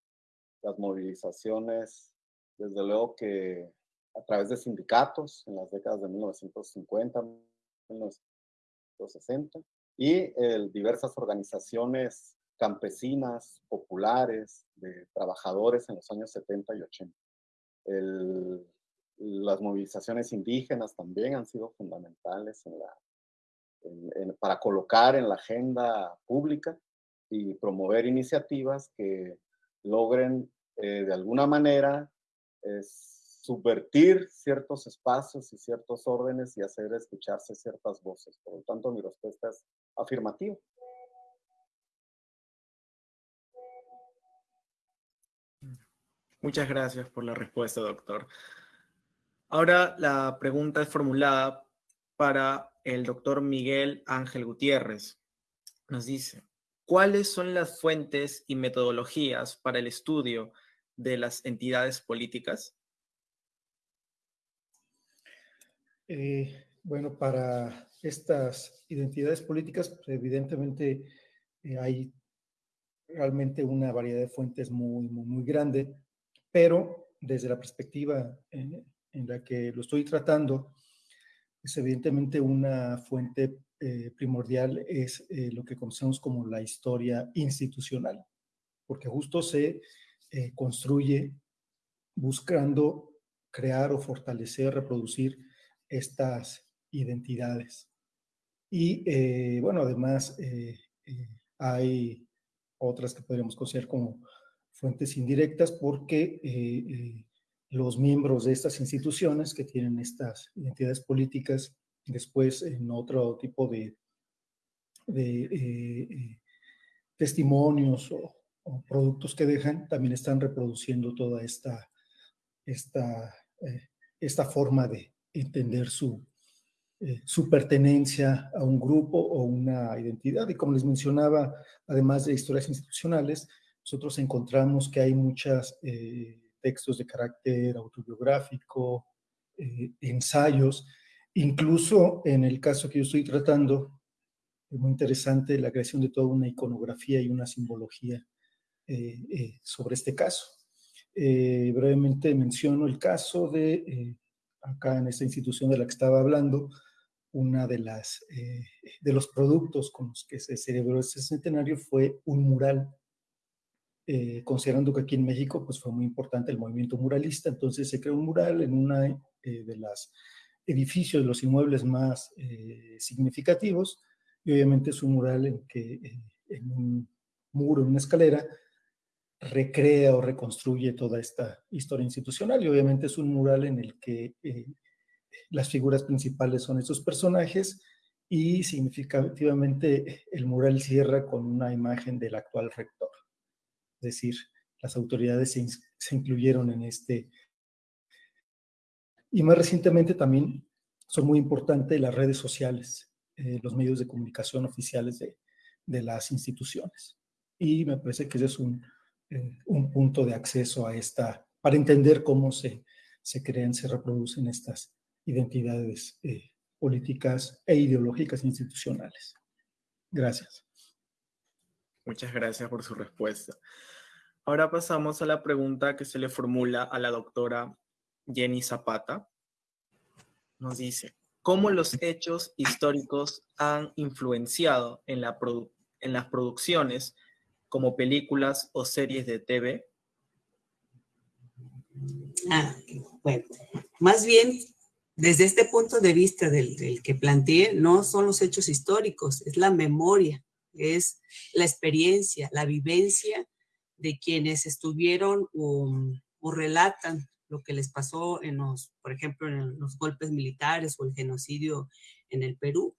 [SPEAKER 3] las movilizaciones, desde luego que a través de sindicatos en las décadas de 1950, 1960, y diversas organizaciones campesinas, populares, de trabajadores en los años 70 y 80. las movilizaciones indígenas también han sido fundamentales en la, para colocar en la agenda pública y promover iniciativas que logren eh, de alguna manera subvertir ciertos espacios y ciertos órdenes y hacer escucharse ciertas voces. Por lo tanto, mi respuesta es afirmativa.
[SPEAKER 1] Muchas gracias por la respuesta, doctor. Ahora la pregunta es formulada para el doctor Miguel Ángel Gutiérrez. Nos dice, ¿cuáles son las fuentes y metodologías para el estudio de las entidades políticas?
[SPEAKER 4] Eh, bueno, para estas identidades políticas, pues, evidentemente eh, hay realmente una variedad de fuentes muy, muy, muy grande pero desde la perspectiva en, la que lo estoy tratando, es evidentemente una fuente eh, primordial es eh, lo que conocemos como la historia institucional, porque justo se eh, construye buscando crear o fortalecer, reproducir estas identidades. Y bueno, además hay otras que podríamos considerar como fuentes indirectas porque eh, eh, los miembros de estas instituciones que tienen estas identidades políticas después en otro tipo de, eh, testimonios o, productos que dejan, también están reproduciendo toda esta, esta, esta forma de entender su, su pertenencia a un grupo o una identidad. Y como les mencionaba, además de historias institucionales, nosotros encontramos que hay muchos eh, textos de carácter autobiográfico, eh, ensayos, incluso en el caso que yo estoy tratando, es muy interesante la creación de toda una iconografía y una simbología eh, sobre este caso. brevemente menciono el caso de, acá en esta institución de la que estaba hablando, una de las de los productos con los que se celebró este centenario fue un mural. Eh, considerando que aquí en México pues, fue muy importante el movimiento muralista, entonces se creó un mural en una eh, de los edificios, de los inmuebles más eh, significativos, y obviamente es un mural en que en un muro, en una escalera, recrea o reconstruye toda esta historia institucional, y obviamente es un mural en el que las figuras principales son estos personajes, y significativamente el mural cierra con una imagen del actual rector es decir, las autoridades se, incluyeron en este. Y más recientemente también son muy importantes las redes sociales, eh, los medios de comunicación oficiales de, las instituciones. Y me parece que ese es un, eh, un, punto de acceso a esta, para entender cómo se, se crean, se reproducen estas identidades eh, políticas e ideológicas institucionales. Gracias.
[SPEAKER 1] Muchas gracias por su respuesta. Ahora pasamos a la pregunta que se le formula a la doctora Jenny Zapata. Nos dice, ¿cómo los hechos históricos han influenciado en, la en las producciones como películas o series de TV?
[SPEAKER 5] Ah, bueno, más bien desde este punto de vista del, que planteé, no son los hechos históricos, es la memoria, es la experiencia, la vivencia de quienes estuvieron o, relatan lo que les pasó en los, por ejemplo, en los golpes militares o el genocidio en el Perú.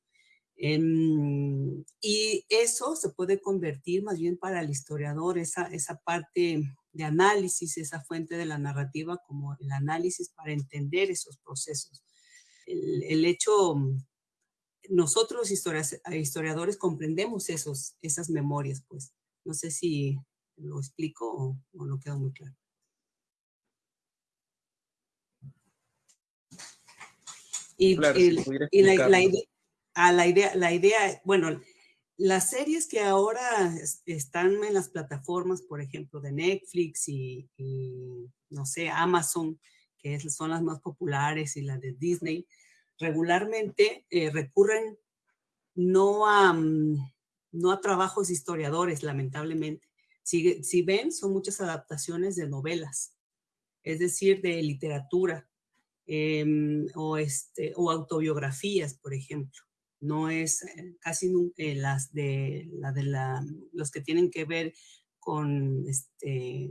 [SPEAKER 5] Em, y eso se puede convertir más bien para el historiador, esa, esa parte de análisis, esa fuente de la narrativa como el análisis para entender esos procesos. El, el hecho, nosotros historiadores comprendemos esos, esas memorias, pues. No sé si lo explico o, o no queda muy claro. Y,
[SPEAKER 1] Claro,
[SPEAKER 5] el-
[SPEAKER 1] si
[SPEAKER 5] y la, la
[SPEAKER 1] explicarnos.
[SPEAKER 5] A la idea, la idea, bueno, las series que ahora es- están en las plataformas, por ejemplo, de Netflix y, no sé, Amazon, que es- son las más populares, y las de Disney, regularmente eh, recurren no a, no a trabajos historiadores, lamentablemente. Si, si ven, son muchas adaptaciones de novelas, es decir, de literatura em, o, este, o autobiografías, por ejemplo. No es eh, casi eh, las de, la de la, los que tienen que ver con, este,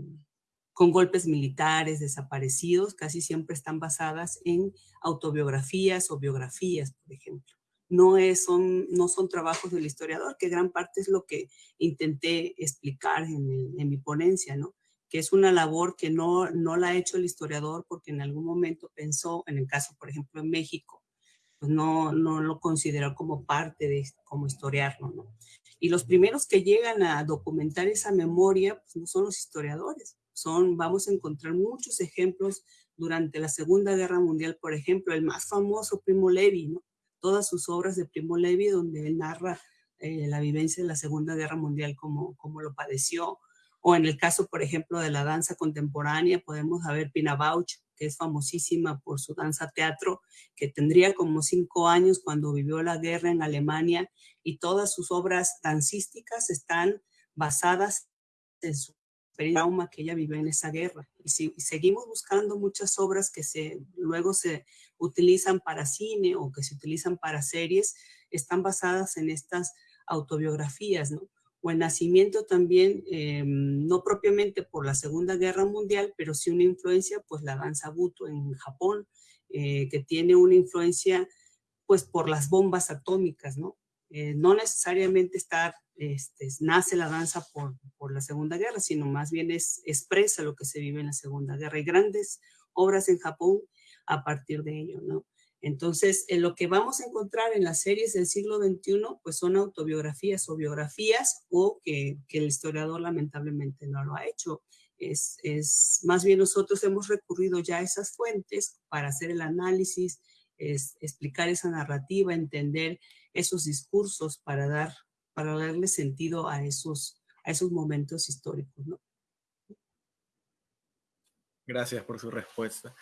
[SPEAKER 5] con golpes militares, desaparecidos, casi siempre están basadas en autobiografías o biografías, por ejemplo. No, es, son, no son trabajos del historiador, que gran parte es lo que intenté explicar en, en mi ponencia, ¿no? que es una labor que no, no la ha hecho el historiador porque en algún momento pensó, en el caso, por ejemplo, en México, pues no, no lo consideró como parte de, como historiarlo, ¿no? Y los primeros que llegan a documentar esa memoria, pues no son los historiadores, son, vamos a encontrar muchos ejemplos durante la Segunda Guerra Mundial, por ejemplo, el más famoso Primo Levi, ¿no? Todas sus obras de Primo Levi, donde él narra eh, la vivencia de la Segunda Guerra Mundial, como, como lo padeció, o en el caso, por ejemplo, de la danza contemporánea, podemos ver Pina Bausch, que es famosísima por su danza teatro, que tendría como cinco años cuando vivió la guerra en Alemania y todas sus obras dancísticas están basadas en su trauma que ella vivió en esa guerra. Y si seguimos buscando muchas obras que se, luego se utilizan para cine o que se utilizan para series, están basadas en estas autobiografías, ¿no? O el nacimiento también, eh, no propiamente por la Segunda Guerra Mundial, pero sí una influencia, pues la danza Buto en Japón, eh, que tiene una influencia, pues por las bombas atómicas, ¿no? Eh, no necesariamente estar, este, nace la danza por, por la Segunda Guerra, sino más bien es, expresa lo que se vive en la Segunda Guerra. Hay grandes obras en Japón a partir de ello, ¿no? Entonces, en lo que vamos a encontrar en las series del siglo XXI, pues son autobiografías o biografías o que, el historiador lamentablemente no lo ha hecho. Es, más bien nosotros hemos recurrido ya a esas fuentes para hacer el análisis, es, explicar esa narrativa, entender esos discursos para, dar, para darle sentido a esos, a esos momentos históricos.
[SPEAKER 1] Gracias por su respuesta.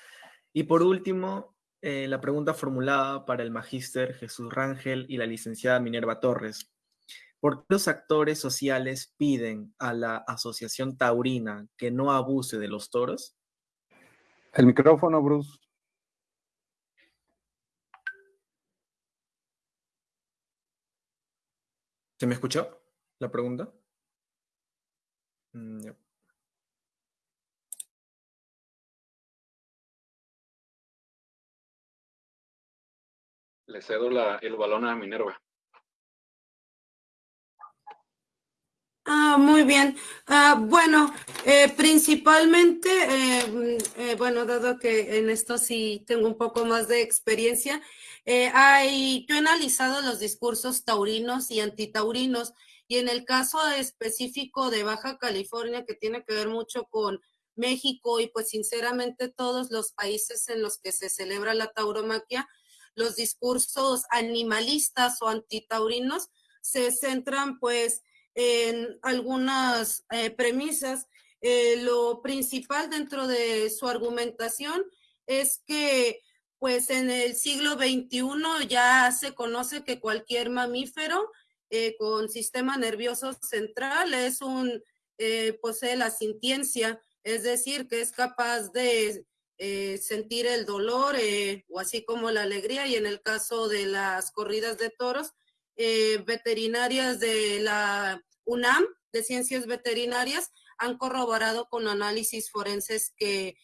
[SPEAKER 1] Y por último, eh, la pregunta formulada para el magíster Jesús Rangel y la licenciada Minerva Torres. ¿Por qué los actores sociales piden a la Asociación Taurina que no abuse de los toros?
[SPEAKER 2] El micrófono, Bruce.
[SPEAKER 1] ¿Se me escuchó la pregunta? Mm.
[SPEAKER 6] Le cedo la, el balón a Minerva.
[SPEAKER 7] Ah, muy bien. Ah, bueno, eh, principalmente, eh, eh, bueno, dado que en esto sí tengo un poco más de experiencia, hay, yo he analizado los discursos taurinos y antitaurinos, y en el caso específico de Baja California, que tiene que ver mucho con México y pues sinceramente todos los países en los que se celebra la tauromaquia, los discursos animalistas o antitaurinos se centran pues en algunas eh, premisas. Eh, lo principal dentro de su argumentación es que pues en el siglo XXI ya se conoce que cualquier mamífero eh, con sistema nervioso central es un, posee la sintiencia, es decir, que es capaz de eh, sentir el dolor eh, o así como la alegría y en el caso de las corridas de toros, eh, veterinarias de la UNAM, de ciencias veterinarias, han corroborado con análisis forenses que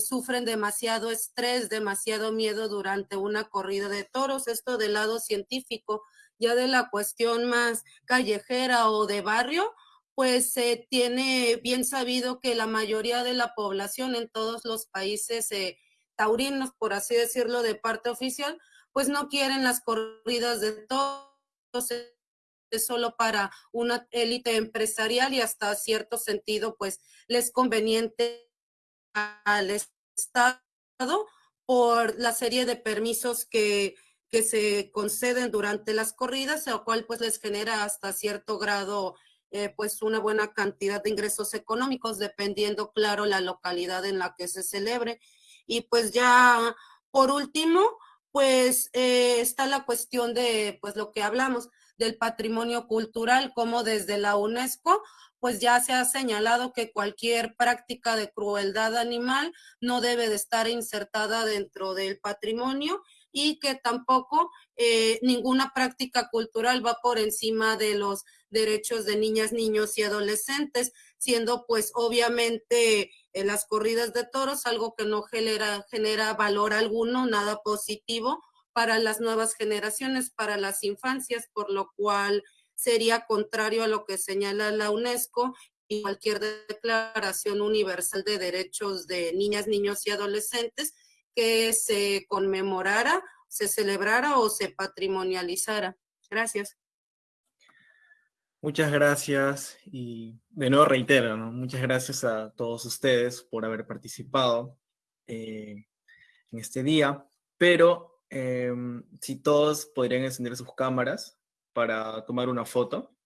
[SPEAKER 7] sufren demasiado estrés, demasiado miedo durante una corrida de toros. Esto del lado científico, ya de la cuestión más callejera o de barrio, pues se tiene bien sabido que la mayoría de la población en todos los países eh, taurinos, por así decirlo, de parte oficial, pues no quieren las corridas de toros es solo para una élite empresarial y hasta cierto sentido, pues les conveniente al Estado por la serie de permisos que, que se conceden durante las corridas, lo cual pues les genera hasta cierto grado eh, pues una buena cantidad de ingresos económicos, dependiendo, claro, la localidad en la que se celebre. Y pues ya, por último, pues eh, está la cuestión de, pues lo que hablamos, del patrimonio cultural, como desde la UNESCO, pues ya se ha señalado que cualquier práctica de crueldad animal no debe de estar insertada dentro del patrimonio y que tampoco eh, ninguna práctica cultural va por encima de los derechos de niñas, niños y adolescentes, siendo pues obviamente en las corridas de toros algo que no genera, genera valor alguno, nada positivo para las nuevas generaciones, para las infancias, por lo cual sería contrario a lo que señala la UNESCO y cualquier declaración universal de derechos de niñas, niños y adolescentes que se conmemorara, se celebrara o se patrimonializara. Gracias.
[SPEAKER 1] Muchas gracias y de nuevo reitero, muchas gracias a todos ustedes por haber participado eh, en este día, pero em, si todos podrían encender sus cámaras para tomar una foto,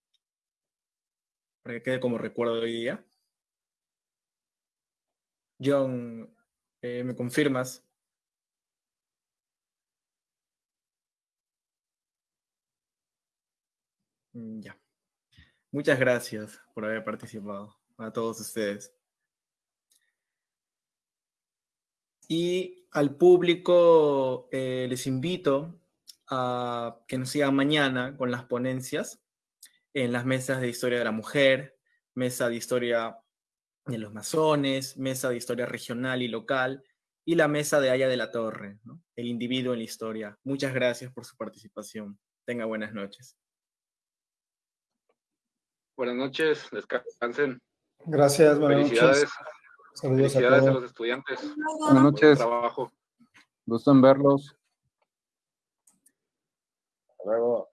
[SPEAKER 1] para que quede como recuerdo de hoy día. John, eh, ¿me confirmas? Ya. Muchas gracias por haber participado, a todos ustedes. Y al público eh, les invito a que nos sigan mañana con las ponencias en las mesas de historia de la mujer, mesa de historia de los masones, mesa de historia regional y local, y la mesa de Haya de la Torre, el individuo en la historia. Muchas gracias por su participación. Tenga buenas noches.
[SPEAKER 6] Buenas noches, descansen.
[SPEAKER 4] Gracias,
[SPEAKER 6] buenas Felicidades. noches. Felicidades a, los estudiantes.
[SPEAKER 2] Buenas noches.
[SPEAKER 6] Trabajo.
[SPEAKER 2] Gusto en verlos.
[SPEAKER 3] Hasta luego.